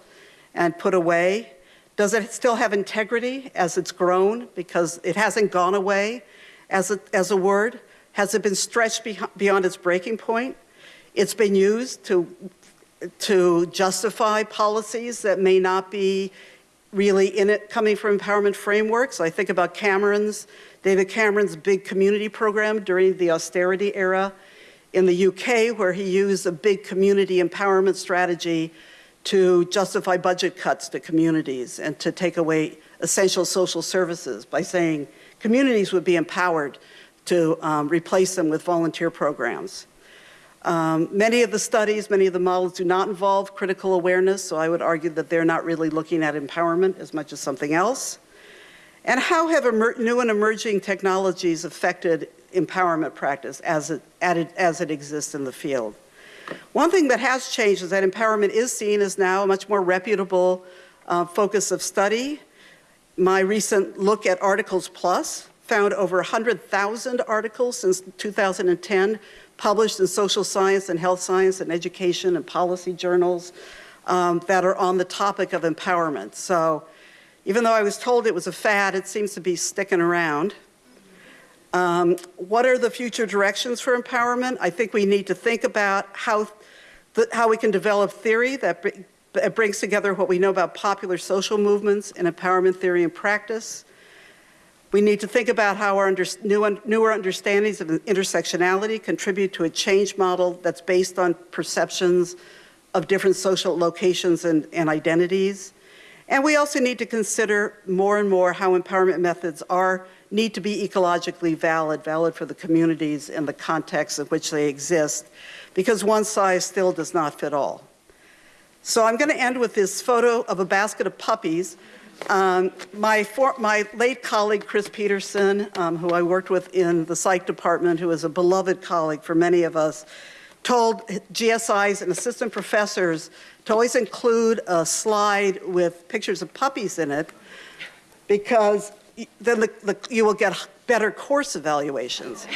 and put away? Does it still have integrity as it's grown because it hasn't gone away as a, as a word? Has it been stretched beyond its breaking point? It's been used to, to justify policies that may not be really in it coming from empowerment frameworks. I think about Cameron's, David Cameron's big community program during the austerity era in the UK where he used a big community empowerment strategy to justify budget cuts to communities and to take away essential social services by saying communities would be empowered to um, replace them with volunteer programs. Um, many of the studies, many of the models do not involve critical awareness, so I would argue that they're not really looking at empowerment as much as something else. And how have new and emerging technologies affected empowerment practice as it, as it exists in the field? One thing that has changed is that empowerment is seen as now a much more reputable uh, focus of study. My recent look at Articles Plus found over 100,000 articles since 2010 published in social science and health science and education and policy journals um, that are on the topic of empowerment. So even though I was told it was a fad, it seems to be sticking around. Um, what are the future directions for empowerment? I think we need to think about how, the, how we can develop theory that, br brings together what we know about popular social movements and empowerment theory and practice. We need to think about how our under, new, newer understandings of intersectionality contribute to a change model that's based on perceptions of different social locations and, and identities. And we also need to consider more and more how empowerment methods are need to be ecologically valid, valid for the communities and the context in which they exist, because one size still does not fit all. So I'm going to end with this photo of a basket of puppies. Um, my, for, my late colleague, Chris Peterson, um, who I worked with in the psych department, who is a beloved colleague for many of us, told GSIs and assistant professors to always include a slide with pictures of puppies in it because then the, the, you will get better course evaluations.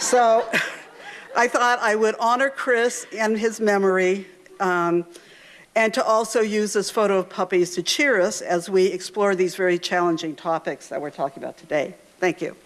so I thought I would honor Chris and his memory um, and to also use this photo of puppies to cheer us as we explore these very challenging topics that we're talking about today. Thank you.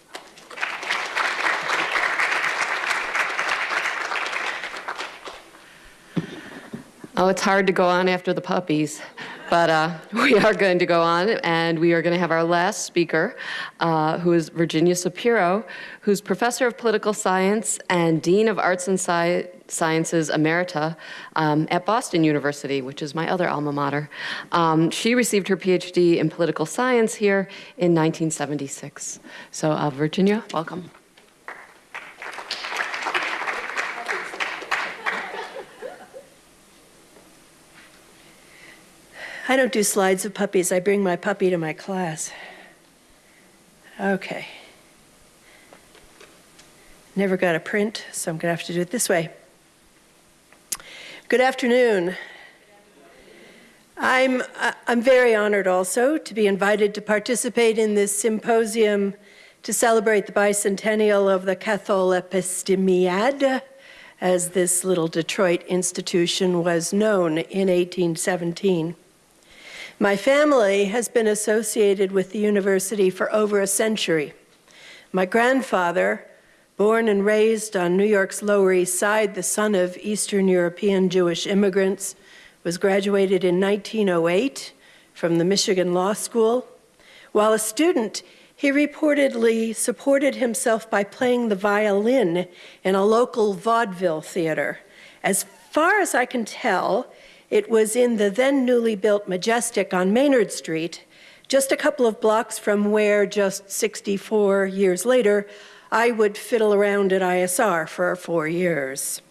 Oh, it's hard to go on after the puppies, but uh, we are going to go on, and we are going to have our last speaker, uh, who is Virginia Sapiro, who's professor of political science and dean of arts and Sci sciences emerita um, at Boston University, which is my other alma mater. Um, she received her PhD in political science here in 1976. So, uh, Virginia, welcome. I don't do slides of puppies. I bring my puppy to my class. Okay. Never got a print, so I'm going to have to do it this way. Good afternoon. I'm, I'm very honored also to be invited to participate in this symposium to celebrate the bicentennial of the Catholepistemiad, as this little Detroit institution was known in 1817. My family has been associated with the university for over a century. My grandfather, born and raised on New York's Lower East Side, the son of Eastern European Jewish immigrants, was graduated in 1908 from the Michigan Law School. While a student, he reportedly supported himself by playing the violin in a local vaudeville theater. As far as I can tell, it was in the then newly built Majestic on Maynard Street, just a couple of blocks from where, just 64 years later, I would fiddle around at ISR for four years.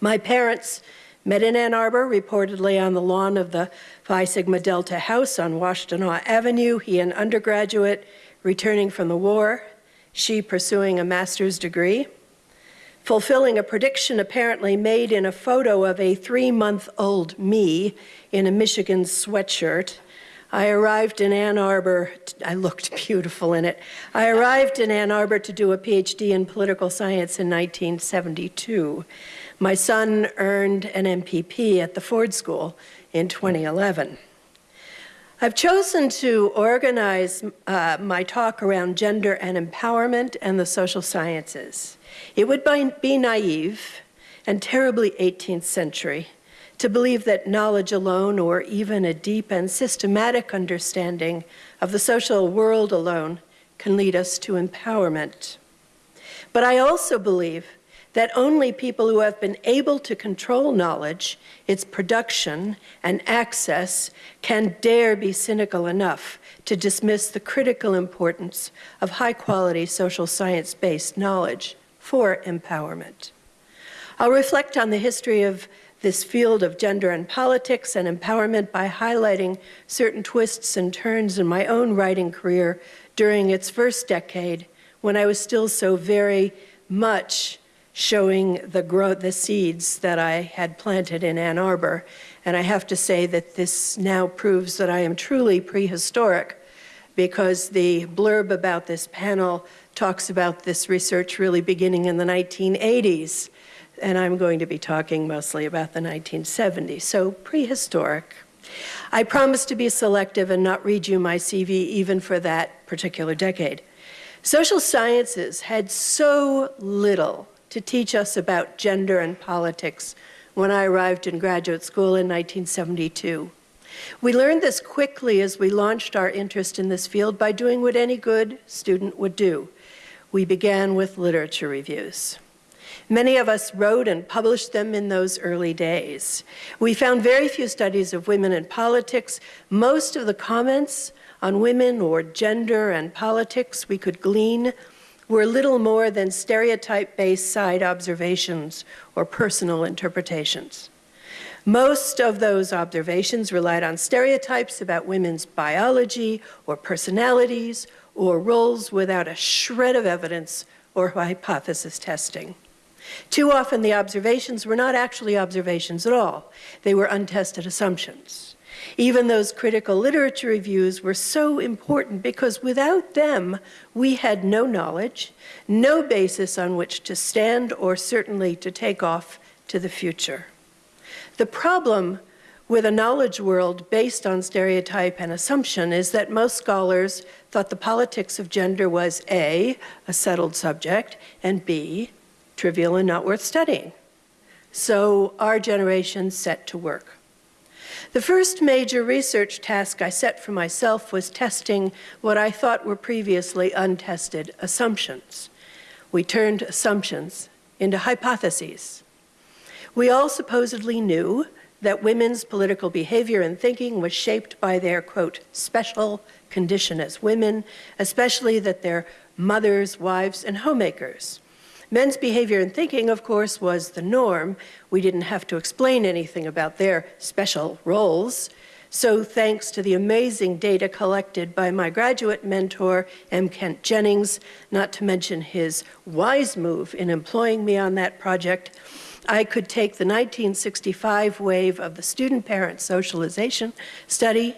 My parents met in Ann Arbor, reportedly on the lawn of the Phi Sigma Delta House on Washtenaw Avenue, he an undergraduate returning from the war, she pursuing a master's degree fulfilling a prediction apparently made in a photo of a three-month-old me in a Michigan sweatshirt. I arrived in Ann Arbor, I looked beautiful in it. I arrived in Ann Arbor to do a PhD in political science in 1972. My son earned an MPP at the Ford School in 2011. I've chosen to organize uh, my talk around gender and empowerment and the social sciences. It would be naive and terribly 18th century to believe that knowledge alone or even a deep and systematic understanding of the social world alone can lead us to empowerment. But I also believe that only people who have been able to control knowledge, its production and access, can dare be cynical enough to dismiss the critical importance of high quality social science based knowledge for empowerment. I'll reflect on the history of this field of gender and politics and empowerment by highlighting certain twists and turns in my own writing career during its first decade when I was still so very much showing the growth, the seeds that I had planted in Ann Arbor. And I have to say that this now proves that I am truly prehistoric because the blurb about this panel talks about this research really beginning in the 1980s, and I'm going to be talking mostly about the 1970s, so prehistoric. I promise to be selective and not read you my CV even for that particular decade. Social sciences had so little to teach us about gender and politics when I arrived in graduate school in 1972. We learned this quickly as we launched our interest in this field by doing what any good student would do. We began with literature reviews. Many of us wrote and published them in those early days. We found very few studies of women in politics. Most of the comments on women or gender and politics we could glean were little more than stereotype-based side observations or personal interpretations. Most of those observations relied on stereotypes about women's biology or personalities or roles without a shred of evidence or hypothesis testing. Too often the observations were not actually observations at all. They were untested assumptions. Even those critical literature reviews were so important because without them, we had no knowledge, no basis on which to stand or certainly to take off to the future. The problem with a knowledge world based on stereotype and assumption is that most scholars thought the politics of gender was A, a settled subject, and B, trivial and not worth studying. So our generation set to work. The first major research task I set for myself was testing what I thought were previously untested assumptions. We turned assumptions into hypotheses. We all supposedly knew that women's political behavior and thinking was shaped by their, quote, special condition as women, especially that they're mothers, wives, and homemakers. Men's behavior and thinking, of course, was the norm. We didn't have to explain anything about their special roles. So thanks to the amazing data collected by my graduate mentor, M. Kent Jennings, not to mention his wise move in employing me on that project, I could take the 1965 wave of the student-parent socialization study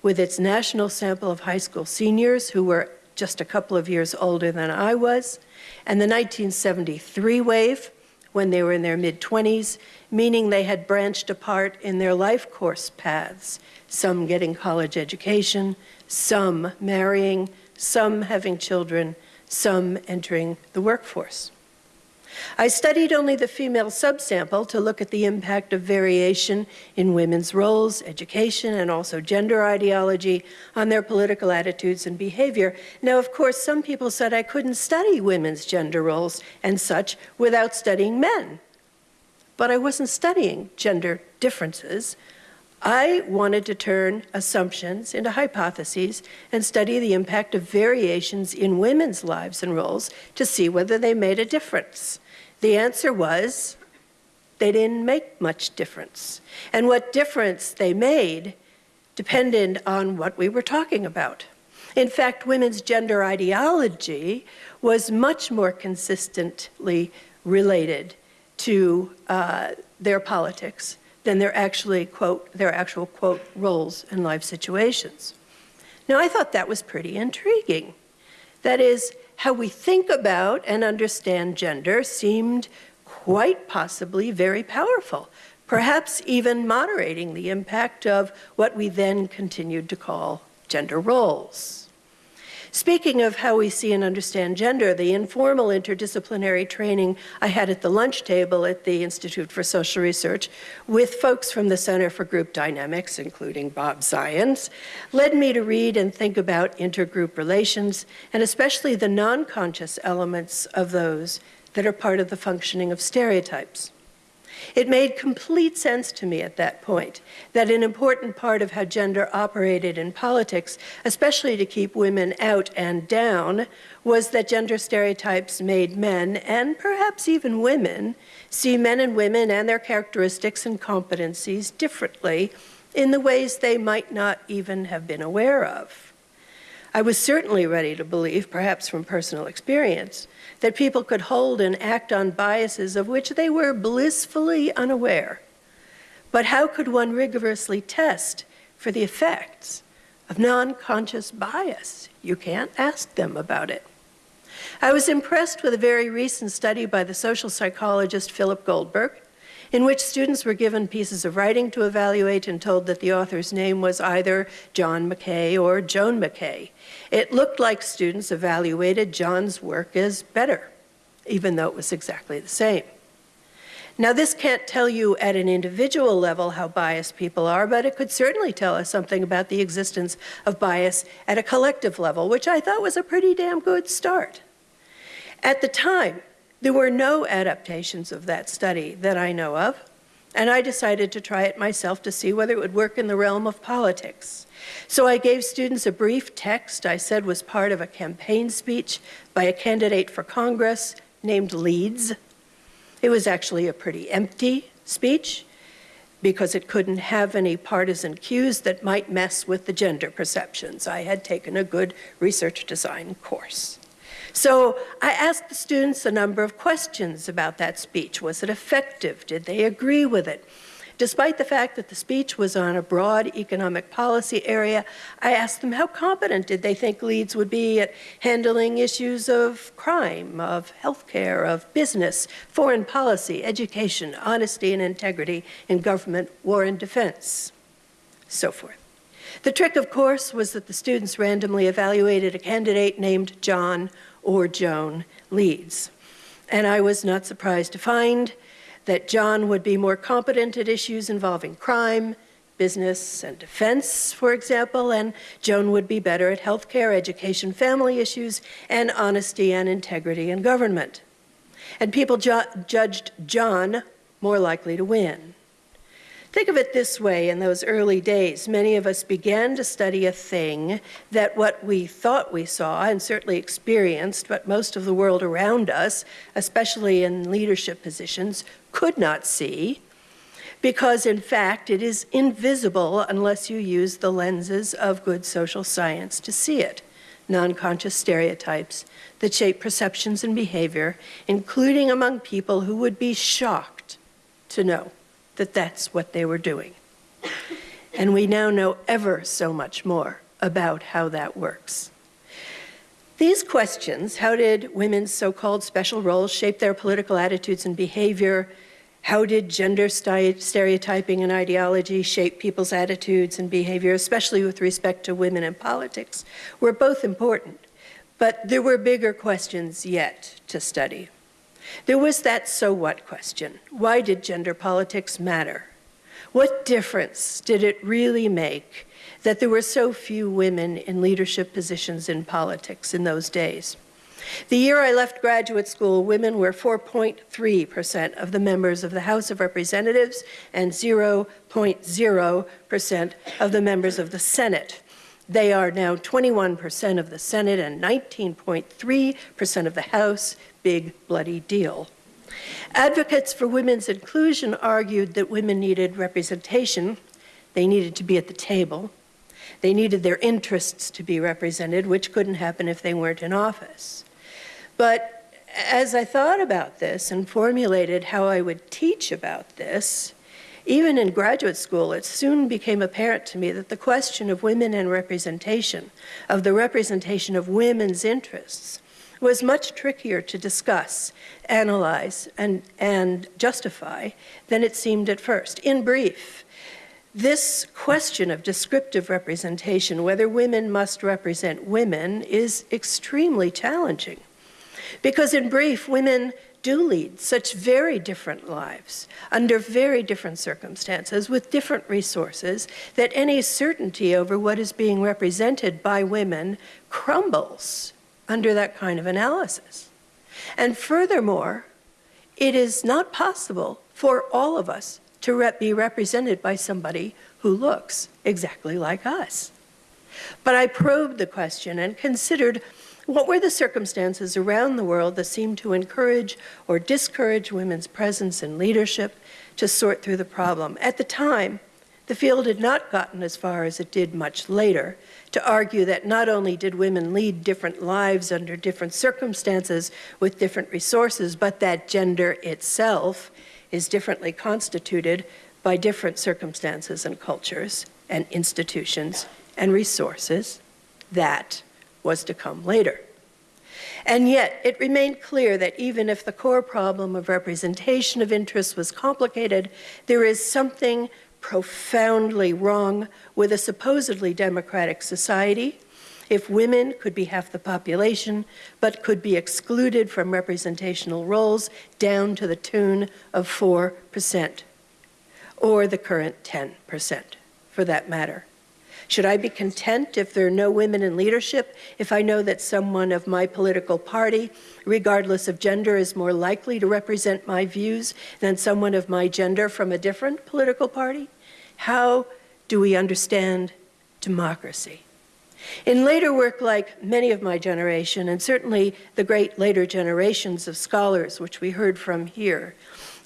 with its national sample of high school seniors who were just a couple of years older than I was, and the 1973 wave when they were in their mid-20s, meaning they had branched apart in their life course paths, some getting college education, some marrying, some having children, some entering the workforce. I studied only the female subsample to look at the impact of variation in women's roles, education, and also gender ideology on their political attitudes and behavior. Now, of course, some people said I couldn't study women's gender roles and such without studying men. But I wasn't studying gender differences. I wanted to turn assumptions into hypotheses and study the impact of variations in women's lives and roles to see whether they made a difference. The answer was they didn't make much difference. And what difference they made depended on what we were talking about. In fact, women's gender ideology was much more consistently related to uh, their politics than their actually quote their actual quote roles in life situations. Now I thought that was pretty intriguing. That is, how we think about and understand gender seemed quite possibly very powerful, perhaps even moderating the impact of what we then continued to call gender roles. Speaking of how we see and understand gender, the informal interdisciplinary training I had at the lunch table at the Institute for Social Research with folks from the Center for Group Dynamics, including Bob Zajonc, led me to read and think about intergroup relations, and especially the non-conscious elements of those that are part of the functioning of stereotypes. It made complete sense to me at that point that an important part of how gender operated in politics, especially to keep women out and down, was that gender stereotypes made men, and perhaps even women, see men and women and their characteristics and competencies differently in the ways they might not even have been aware of. I was certainly ready to believe, perhaps from personal experience, that people could hold and act on biases of which they were blissfully unaware. But how could one rigorously test for the effects of non-conscious bias? You can't ask them about it. I was impressed with a very recent study by the social psychologist Philip Goldberg, in which students were given pieces of writing to evaluate and told that the author's name was either John Mackay or Joan Mackay. It looked like students evaluated John's work as better, even though it was exactly the same. Now, this can't tell you at an individual level how biased people are, but it could certainly tell us something about the existence of bias at a collective level, which I thought was a pretty damn good start. At the time, there were no adaptations of that study that I know of, and I decided to try it myself to see whether it would work in the realm of politics. So I gave students a brief text I said was part of a campaign speech by a candidate for Congress named Leeds. It was actually a pretty empty speech because it couldn't have any partisan cues that might mess with the gender perceptions. I had taken a good research design course. So I asked the students a number of questions about that speech. Was it effective? Did they agree with it? Despite the fact that the speech was on a broad economic policy area, I asked them how competent did they think Leeds would be at handling issues of crime, of healthcare, of business, foreign policy, education, honesty and integrity in government, war and defense, so forth. The trick, of course, was that the students randomly evaluated a candidate named John or Joan Leeds. And I was not surprised to find that John would be more competent at issues involving crime, business, and defense, for example, and Joan would be better at healthcare, education, family issues, and honesty and integrity in government. And people ju judged John more likely to win. Think of it this way in those early days, many of us began to study a thing that what we thought we saw and certainly experienced, but most of the world around us, especially in leadership positions, could not see, because in fact it is invisible unless you use the lenses of good social science to see it. Non conscious stereotypes that shape perceptions and behavior, including among people who would be shocked to know that that's what they were doing. And we now know ever so much more about how that works. These questions, how did women's so-called special roles shape their political attitudes and behavior? How did gender stereotyping and ideology shape people's attitudes and behavior, especially with respect to women in politics, were both important. But there were bigger questions yet to study. There was that so what question. Why did gender politics matter? What difference did it really make that there were so few women in leadership positions in politics in those days? The year I left graduate school, women were 4.3% of the members of the House of Representatives and 0.0% of the members of the Senate. They are now 21% of the Senate and 19.3% of the House. Big bloody deal. Advocates for women's inclusion argued that women needed representation. They needed to be at the table. They needed their interests to be represented, which couldn't happen if they weren't in office. But as I thought about this and formulated how I would teach about this, even in graduate school, it soon became apparent to me that the question of women and representation, of the representation of women's interests, was much trickier to discuss, analyze, and, and justify than it seemed at first. In brief, this question of descriptive representation, whether women must represent women, is extremely challenging. Because in brief, women do lead such very different lives under very different circumstances with different resources that any certainty over what is being represented by women crumbles under that kind of analysis. And furthermore, it is not possible for all of us to rep be represented by somebody who looks exactly like us. But I probed the question and considered what were the circumstances around the world that seemed to encourage or discourage women's presence in leadership to sort through the problem? At the time, the field had not gotten as far as it did much later to argue that not only did women lead different lives under different circumstances with different resources, but that gender itself is differently constituted by different circumstances and cultures and institutions and resources that was to come later. And yet, it remained clear that even if the core problem of representation of interests was complicated, there is something profoundly wrong with a supposedly democratic society if women could be half the population, but could be excluded from representational roles down to the tune of 4%, or the current 10%, for that matter. Should I be content if there are no women in leadership, if I know that someone of my political party, regardless of gender, is more likely to represent my views than someone of my gender from a different political party? How do we understand democracy? In later work like many of my generation, and certainly the great later generations of scholars, which we heard from here,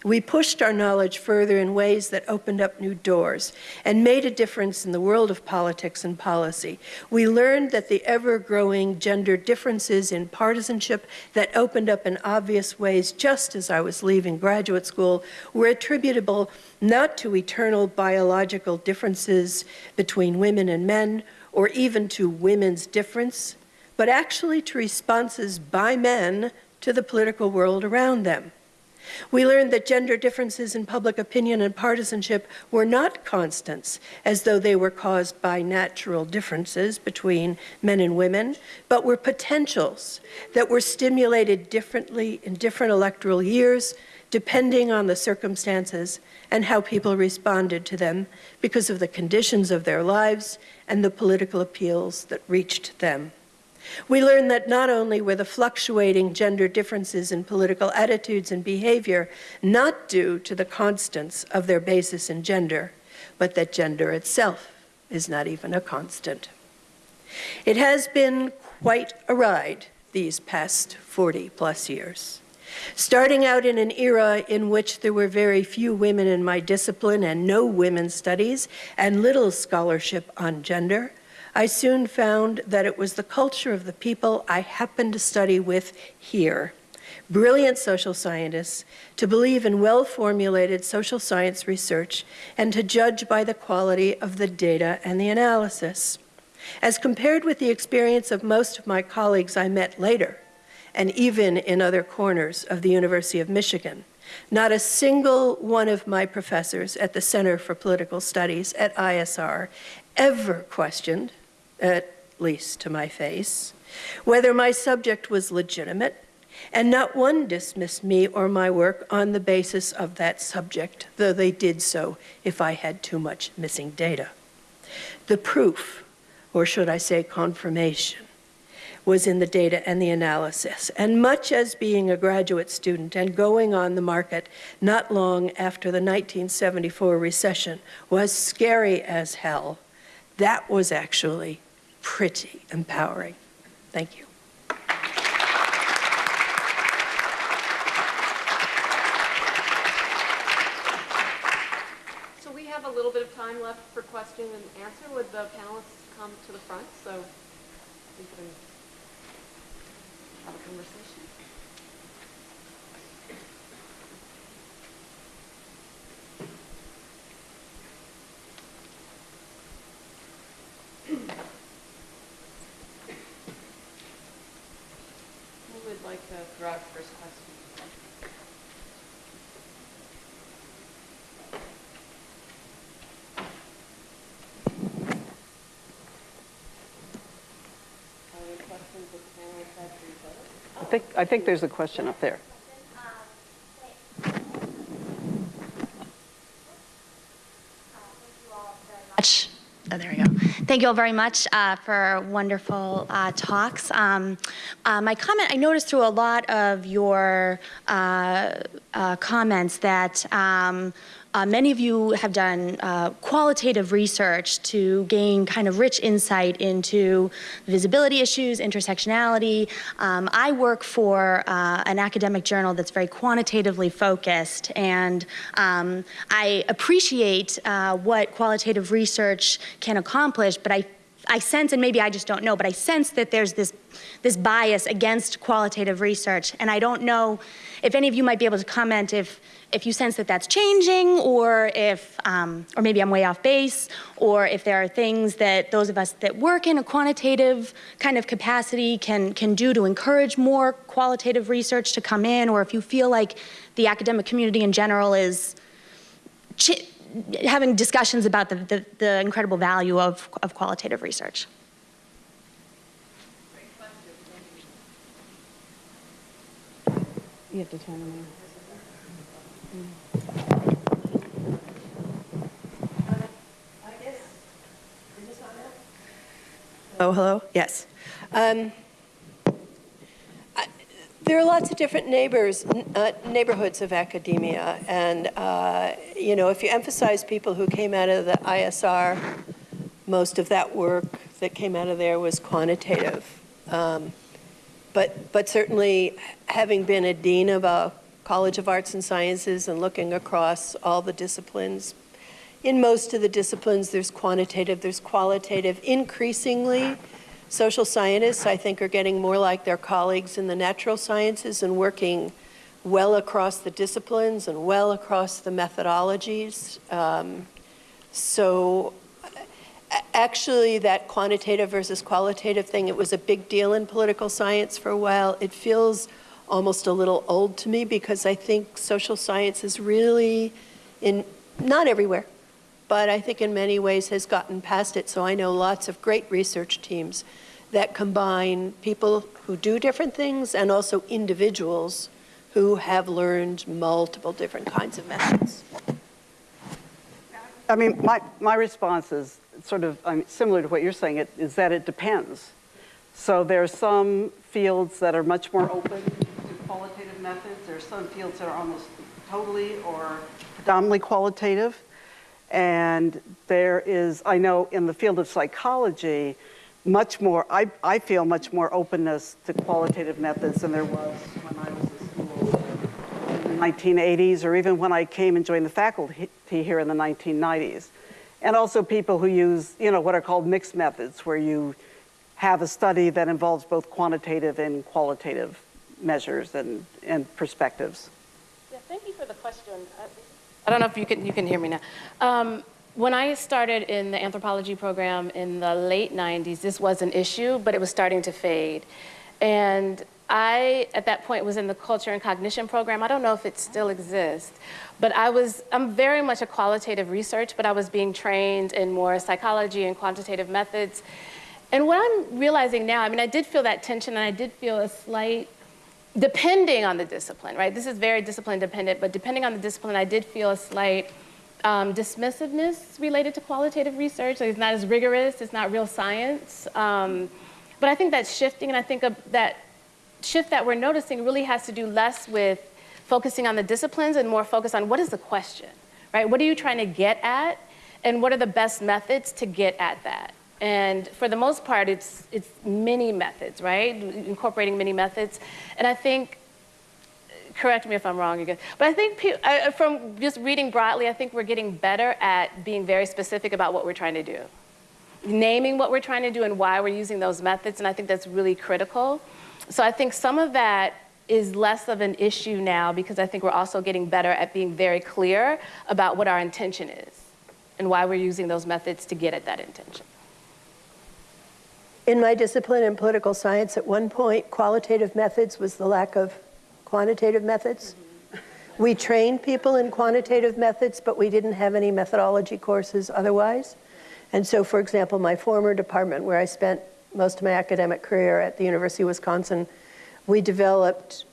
we pushed our knowledge further in ways that opened up new doors and made a difference in the world of politics and policy. We learned that the ever-growing gender differences in partisanship that opened up in obvious ways just as I was leaving graduate school were attributable not to eternal biological differences between women and men or even to women's difference, but actually to responses by men to the political world around them. We learned that gender differences in public opinion and partisanship were not constants, as though they were caused by natural differences between men and women, but were potentials that were stimulated differently in different electoral years, depending on the circumstances and how people responded to them because of the conditions of their lives and the political appeals that reached them. We learned that not only were the fluctuating gender differences in political attitudes and behavior not due to the constants of their basis in gender, but that gender itself is not even a constant. It has been quite a ride these past 40 plus years. Starting out in an era in which there were very few women in my discipline and no women's studies and little scholarship on gender, I soon found that it was the culture of the people I happened to study with here, brilliant social scientists, to believe in well-formulated social science research and to judge by the quality of the data and the analysis. As compared with the experience of most of my colleagues I met later, and even in other corners of the University of Michigan, not a single one of my professors at the Center for Political Studies at ISR ever questioned at least to my face, whether my subject was legitimate, and not one dismissed me or my work on the basis of that subject, though they did so if I had too much missing data. The proof, or should I say confirmation, was in the data and the analysis. And much as being a graduate student and going on the market not long after the 1974 recession was scary as hell, that was actually pretty empowering. Thank you. So we have a little bit of time left for question and answer. Would the panelists come to the front so we can have a conversation? Who would like to throw out first question? Any questions that the panelists have for each other? I think, I think there's a question up there. Oh, there we go. Thank you all very much uh, for wonderful uh, talks. Um, uh, my comment, I noticed through a lot of your uh, uh, comments that um, uh, many of you have done uh, qualitative research to gain kind of rich insight into visibility issues, intersectionality. Um, I work for uh, an academic journal that's very quantitatively focused, and um, I appreciate uh, what qualitative research can accomplish, but I I sense, and maybe I just don't know, but I sense that there's this, this bias against qualitative research. And I don't know if any of you might be able to comment if, if you sense that that's changing or if, um, or maybe I'm way off base, or if there are things that those of us that work in a quantitative kind of capacity can, can do to encourage more qualitative research to come in, or if you feel like the academic community in general is having discussions about the, the, the incredible value of, of qualitative research. You have to turn them on. Oh, hello? Yes. Um, There are lots of different neighbors, uh, neighborhoods of academia, and, uh, you know, if you emphasize people who came out of the ISR, most of that work that came out of there was quantitative. Um, But, but certainly, having been a dean of a College of Arts and Sciences and looking across all the disciplines, in most of the disciplines, there's quantitative, there's qualitative. Increasingly, social scientists, I think, are getting more like their colleagues in the natural sciences and working well across the disciplines and well across the methodologies. Um, so actually, that quantitative versus qualitative thing, it was a big deal in political science for a while. It feels almost a little old to me because I think social science is really in, not everywhere, but I think in many ways has gotten past it. So I know lots of great research teams that combine people who do different things and also individuals who have learned multiple different kinds of methods. I mean, my, my response is sort of I mean, similar to what you're saying, it, is that it depends. So there are some fields that are much more open qualitative methods. There are some fields that are almost totally or predominantly qualitative. And there is, I know in the field of psychology, much more, I, I feel much more openness to qualitative methods than there was when I was in school in the 1980s, or even when I came and joined the faculty here in the 1990s. And also people who use, you know, what are called mixed methods, where you have a study that involves both quantitative and qualitative measures and, and perspectives. Yeah, thank you for the question. I- don't know if you can, you can hear me now. Um, When I started in the anthropology program in the late 90s, this was an issue, but it was starting to fade. And I, at that point, was in the culture and cognition program. I don't know if it still exists, but I was, I'm very much a qualitative research, but I was being trained in more psychology and quantitative methods. And what I'm realizing now, I mean, I did feel that tension and I did feel a slight depending on the discipline, right? This is very discipline dependent, but depending on the discipline, I did feel a slight um, dismissiveness related to qualitative research. Like it's not as rigorous, it's not real science. Um, but I think that's shifting, and I think that shift that we're noticing really has to do less with focusing on the disciplines and more focus on what is the question, right? What are you trying to get at, and what are the best methods to get at that? And for the most part, it's, it's many methods, right? Incorporating many methods. And I think, correct me if I'm wrong again, but I think I- uh, uh, from just reading broadly, I think we're getting better at being very specific about what we're trying to do. Naming what we're trying to do and why we're using those methods, and I think that's really critical. So I think some of that is less of an issue now because I think we're also getting better at being very clear about what our intention is and why we're using those methods to get at that intention. In my discipline in political science, at one point, qualitative methods was the lack of quantitative methods. We trained people in quantitative methods, but we didn't have any methodology courses otherwise. And so, for example, my former department, where I spent most of my academic career at the University of Wisconsin, we developed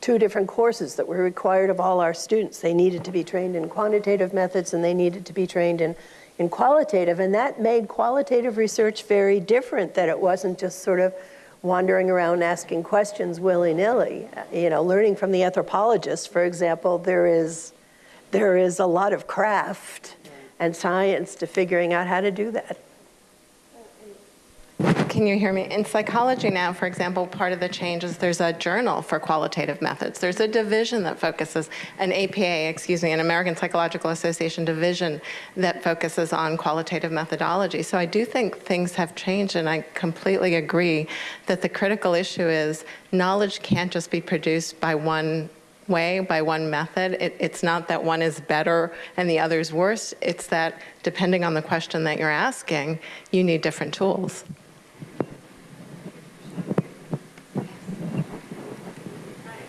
two different courses that were required of all our students. They needed to be trained in quantitative methods and they needed to be trained in, in qualitative. And that made qualitative research very different, that it wasn't just sort of wandering around asking questions willy-nilly. You know, learning from the anthropologist, for example, there is, there is a lot of craft and science to figuring out how to do that. Can you hear me? In psychology now, for example, part of the change is there's a journal for qualitative methods. There's a division that focuses, an APA, excuse me, an American Psychological Association division that focuses on qualitative methodology. So I do think things have changed, and I completely agree that the critical issue is knowledge can't just be produced by one way, by one method. It, it's not that one is better and the other is worse. It's that depending on the question that you're asking, you need different tools.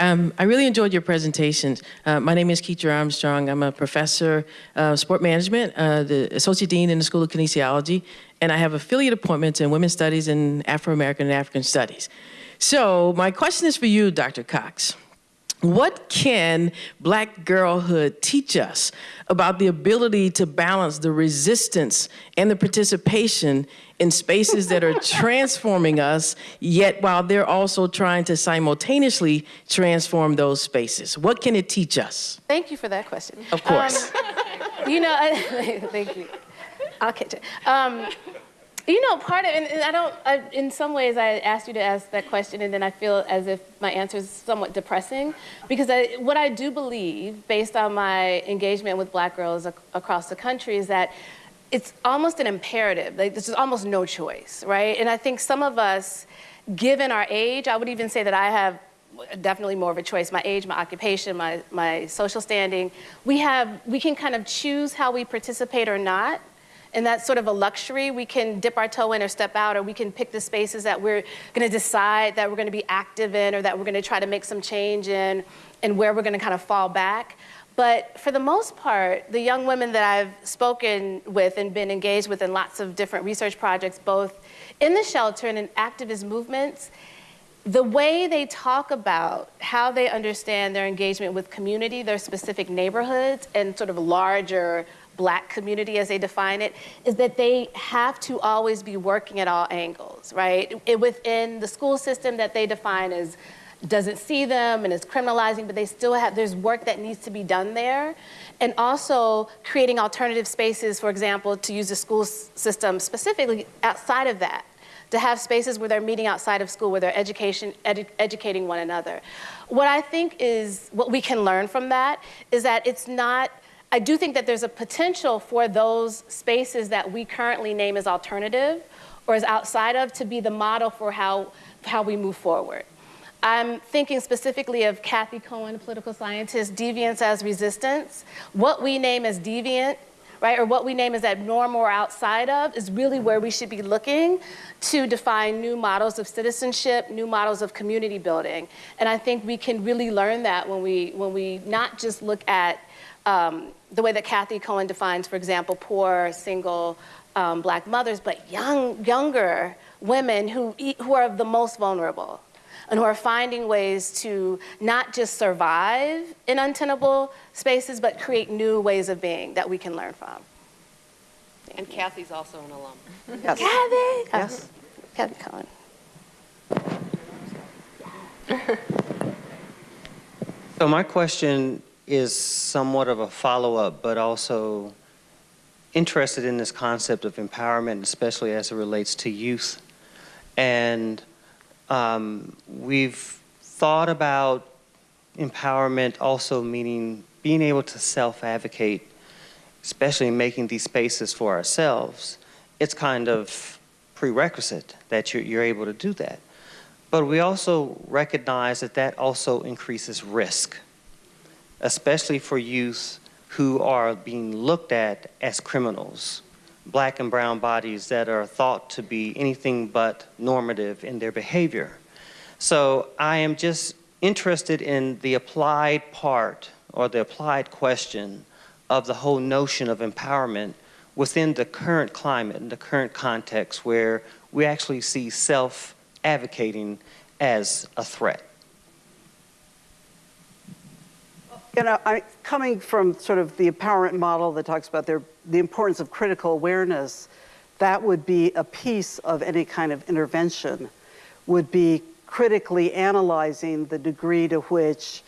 Um, I really enjoyed your presentation. Uh, my name is Ketra Armstrong. I'm a professor of sport management, uh, the associate dean in the School of Kinesiology, and I have affiliate appointments in women's studies and Afro-American and African studies. So my question is for you, Dr. Cox. What can black girlhood teach us about the ability to balance the resistance and the participation in spaces that are transforming us, yet while they're also trying to simultaneously transform those spaces? What can it teach us? Thank you for that question. Of course. Um, you know, I, thank you. I'll catch it. Um, you know, part of, and and I don't, I, in some ways, I asked you to ask that question, and then I feel as if my answer is somewhat depressing, because I, what I do believe, based on my engagement with black girls ac- across the country, is that it's almost an imperative. Like, there's almost no choice, right? And I think some of us, given our age, I would even say that I have definitely more of a choice. My age, my occupation, my, my social standing, we have, we can kind of choose how we participate or not. And that's sort of a luxury. We can dip our toe in or step out, or we can pick the spaces that we're going to decide that we're going to be active in, or that we're going to try to make some change in, and where we're going to kind of fall back. But for the most part, the young women that I've spoken with and been engaged with in lots of different research projects, both in the shelter and in activist movements, the way they talk about how they understand their engagement with community, their specific neighborhoods, and sort of larger black community as they define it, is that they have to always be working at all angles, right? It, within the school system that they define as doesn't see them and is criminalizing, but they still have, there's work that needs to be done there. And also creating alternative spaces, for example, to use the school system specifically outside of that to have spaces where they're meeting outside of school, where they're education, edu educating one another. What I think is, what we can learn from that is that it's not, I do think that there's a potential for those spaces that we currently name as alternative or as outside of to be the model for how, how we move forward. I'm thinking specifically of Cathy Cohen, political scientist, deviance as resistance. What we name as deviant right? Or what we name as abnormal or outside of is really where we should be looking to define new models of citizenship, new models of community building. And I think we can really learn that when we, when we not just look at um, the way that Cathy Cohen defines, for example, poor, single, um, black mothers, but young, younger women who, who are the most vulnerable and who are finding ways to not just survive in untenable spaces, but create new ways of being that we can learn from. And Cathy's also an alum. Yes. Cathy! Yes. Cathy Cohen. So my question is somewhat of a follow-up, but also interested in this concept of empowerment, especially as it relates to youth. And um, we've thought about empowerment also meaning being able to self-advocate, especially making these spaces for ourselves. It's kind of prerequisite that you're, you're able to do that. But we also recognize that that also increases risk, especially for youth who are being looked at as criminals black and brown bodies that are thought to be anything but normative in their behavior. So I am just interested in the applied part or the applied question of the whole notion of empowerment within the current climate and the current context where we actually see self-advocating as a threat. You know, I, coming from sort of the empowerment model that talks about their, the importance of critical awareness, that would be a piece of any kind of intervention, would be critically analyzing the degree to which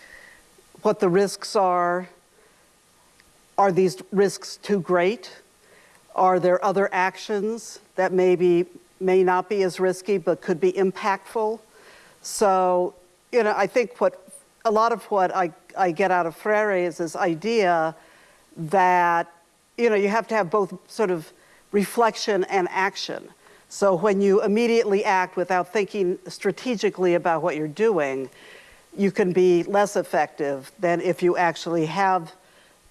what the risks are. Are these risks too great? Are there other actions that maybe may not be as risky but could be impactful? So, you know, I think what a lot of what I, I get out of Freire is this idea that, you know, you have to have both sort of reflection and action. So when you immediately act without thinking strategically about what you're doing, you can be less effective than if you actually have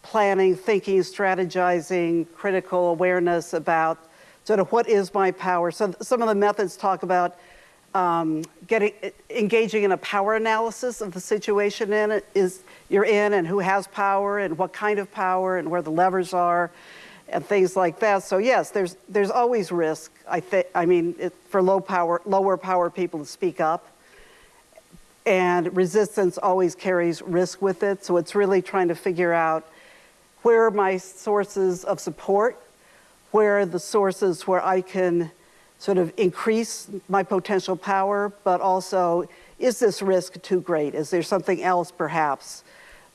planning, thinking, strategizing, critical awareness about sort of what is my power. So some of the methods talk about um, getting engaging in a power analysis of the situation in it is you're in and who has power and what kind of power and where the levers are and things like that. So yes, there's there's always risk. I think I mean it, for low power, lower power people to speak up. and resistance always carries risk with it. So it's really trying to figure out where are my sources of support, where are the sources where I can sort of increase my potential power, but also is this risk too great? Is there something else perhaps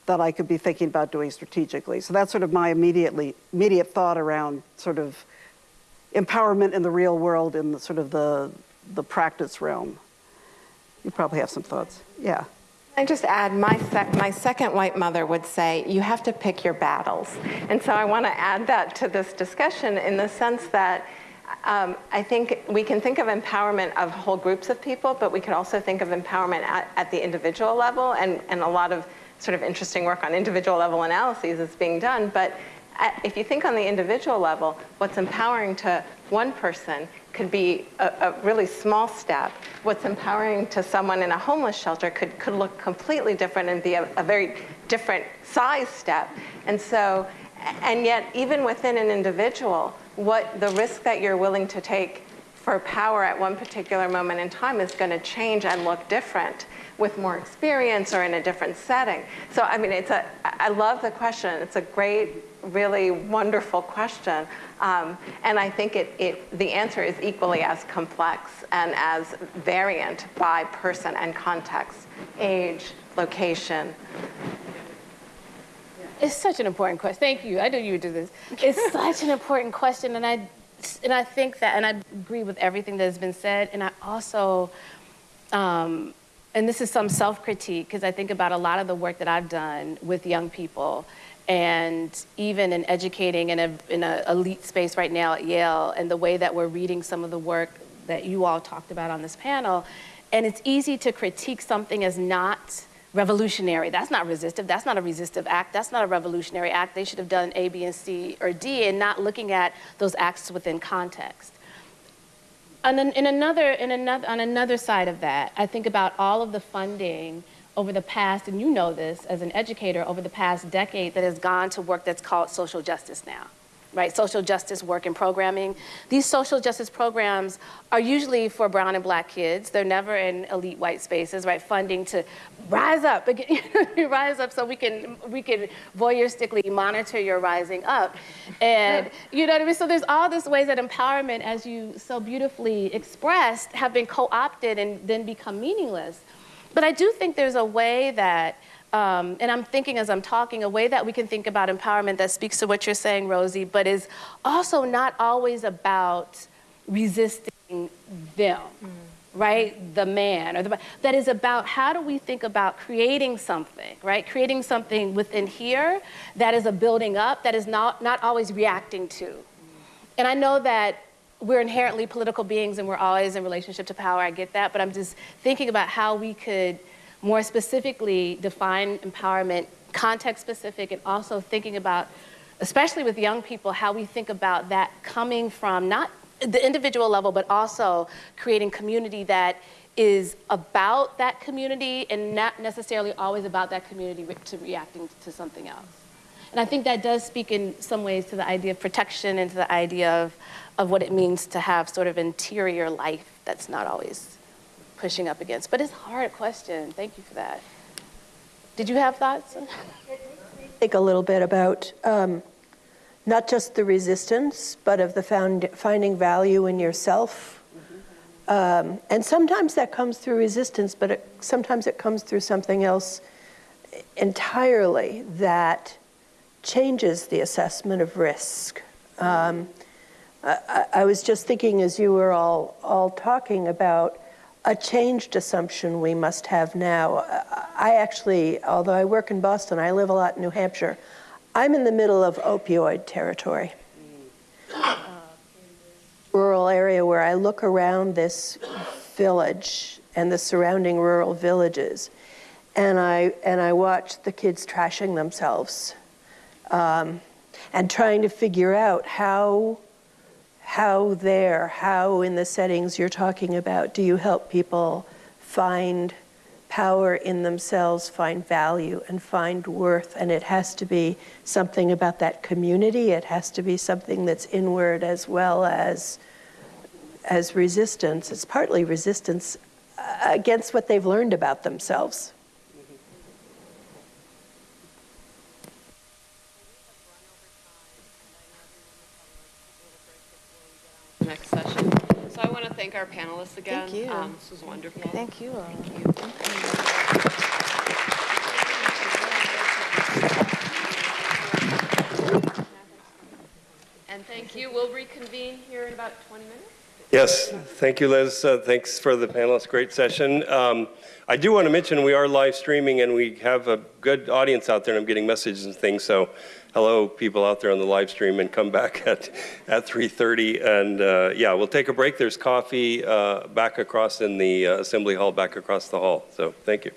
that I could be thinking about doing strategically? So that's sort of my immediately immediate thought around sort of empowerment in the real world in the sort of the the practice realm. You probably have some thoughts. Yeah. I just add, my, sec my second white mother would say, you have to pick your battles. And so I want to add that to this discussion in the sense that um, I think we can think of empowerment of whole groups of people, but we can also think of empowerment at, at the individual level, and, and a lot of sort of interesting work on individual level analyses is being done. But at, if you think on the individual level, what's empowering to one person could be a, a, really small step. What's empowering to someone in a homeless shelter could, could look completely different and be a, a very different size step. And so, and yet even within an individual, what the risk that you're willing to take for power at one particular moment in time is going to change and look different with more experience or in a different setting. So I mean, it's a, I love the question. It's a great, really wonderful question. Um, and I think it, it, the answer is equally as complex and as variant by person and context, age, location. It's such an important question. Thank you. I knew you would do this. It's such an important question, and I, and I think that, and I agree with everything that has been said. And I also, um, and this is some self-critique because I think about a lot of the work that I've done with young people and even in educating in an in a elite space right now at Yale and the way that we're reading some of the work that you all talked about on this panel. And it's easy to critique something as not revolutionary. That's not resistive. That's not a resistive act. That's not a revolutionary act. They should have done A, B, and C, or D, and not looking at those acts within context. And in another, in another, on another side of that, I think about all of the funding over the past, and you know this as an educator, over the past decade that has gone to work that's called social justice now, right? Social justice work and programming. These social justice programs are usually for brown and black kids. They're never in elite white spaces, right? Funding to rise up, rise up so we can, we can voyeuristically monitor your rising up. And you know what I mean? So there's all these ways that empowerment, as you so beautifully expressed, have been co-opted and then become meaningless. But I do think there's a way that, um, and I'm thinking as I'm talking, a way that we can think about empowerment that speaks to what you're saying, Rosie, but is also not always about resisting them. Mm. Right, the man, or the that is about how do we think about creating something, right? Creating something within here that is a building up that is not not always reacting to. And I know that we're inherently political beings and we're always in relationship to power, I get that, but I'm just thinking about how we could more specifically define empowerment, context specific, and also thinking about, especially with young people, how we think about that coming from not the individual level, but also creating community that is about that community and not necessarily always about that community to reacting to something else. And I think that does speak in some ways to the idea of protection and to the idea of of what it means to have sort of interior life that's not always pushing up against. But it's a hard question. Thank you for that. Did you have thoughts? Think a little bit about um, not just the resistance, but of the found, finding value in yourself. Um, and sometimes that comes through resistance, but it, sometimes it comes through something else entirely that changes the assessment of risk. Um, I, I was just thinking as you were all, all talking about a changed assumption we must have now. I actually, although I work in Boston, I live a lot in New Hampshire. I'm in the middle of opioid territory. Rural area where I look around this village and the surrounding rural villages, and I and I watch the kids trashing themselves, um, and trying to figure out how how there, how in the settings you're talking about, do you help people find power in themselves, find value, and find worth? And it has to be something about that community. It has to be something that's inward as well as as resistance. It's partly resistance. Uh, against what they've learned about themselves. Next session. So I want to thank our panelists again. Thank you. Um, This was wonderful. Thank you. And thank you. We'll reconvene here in about 20 minutes. Yes, thank you, Liz. Uh, Thanks for the panelists, great session. Um, I do want to mention, we are live streaming, and we have a good audience out there, and I'm getting messages and things, so hello, people out there on the live stream, and come back at, at 3:30. And uh, yeah, we'll take a break. There's coffee uh, back across in the uh, Assembly Hall, back across the hall. So thank you.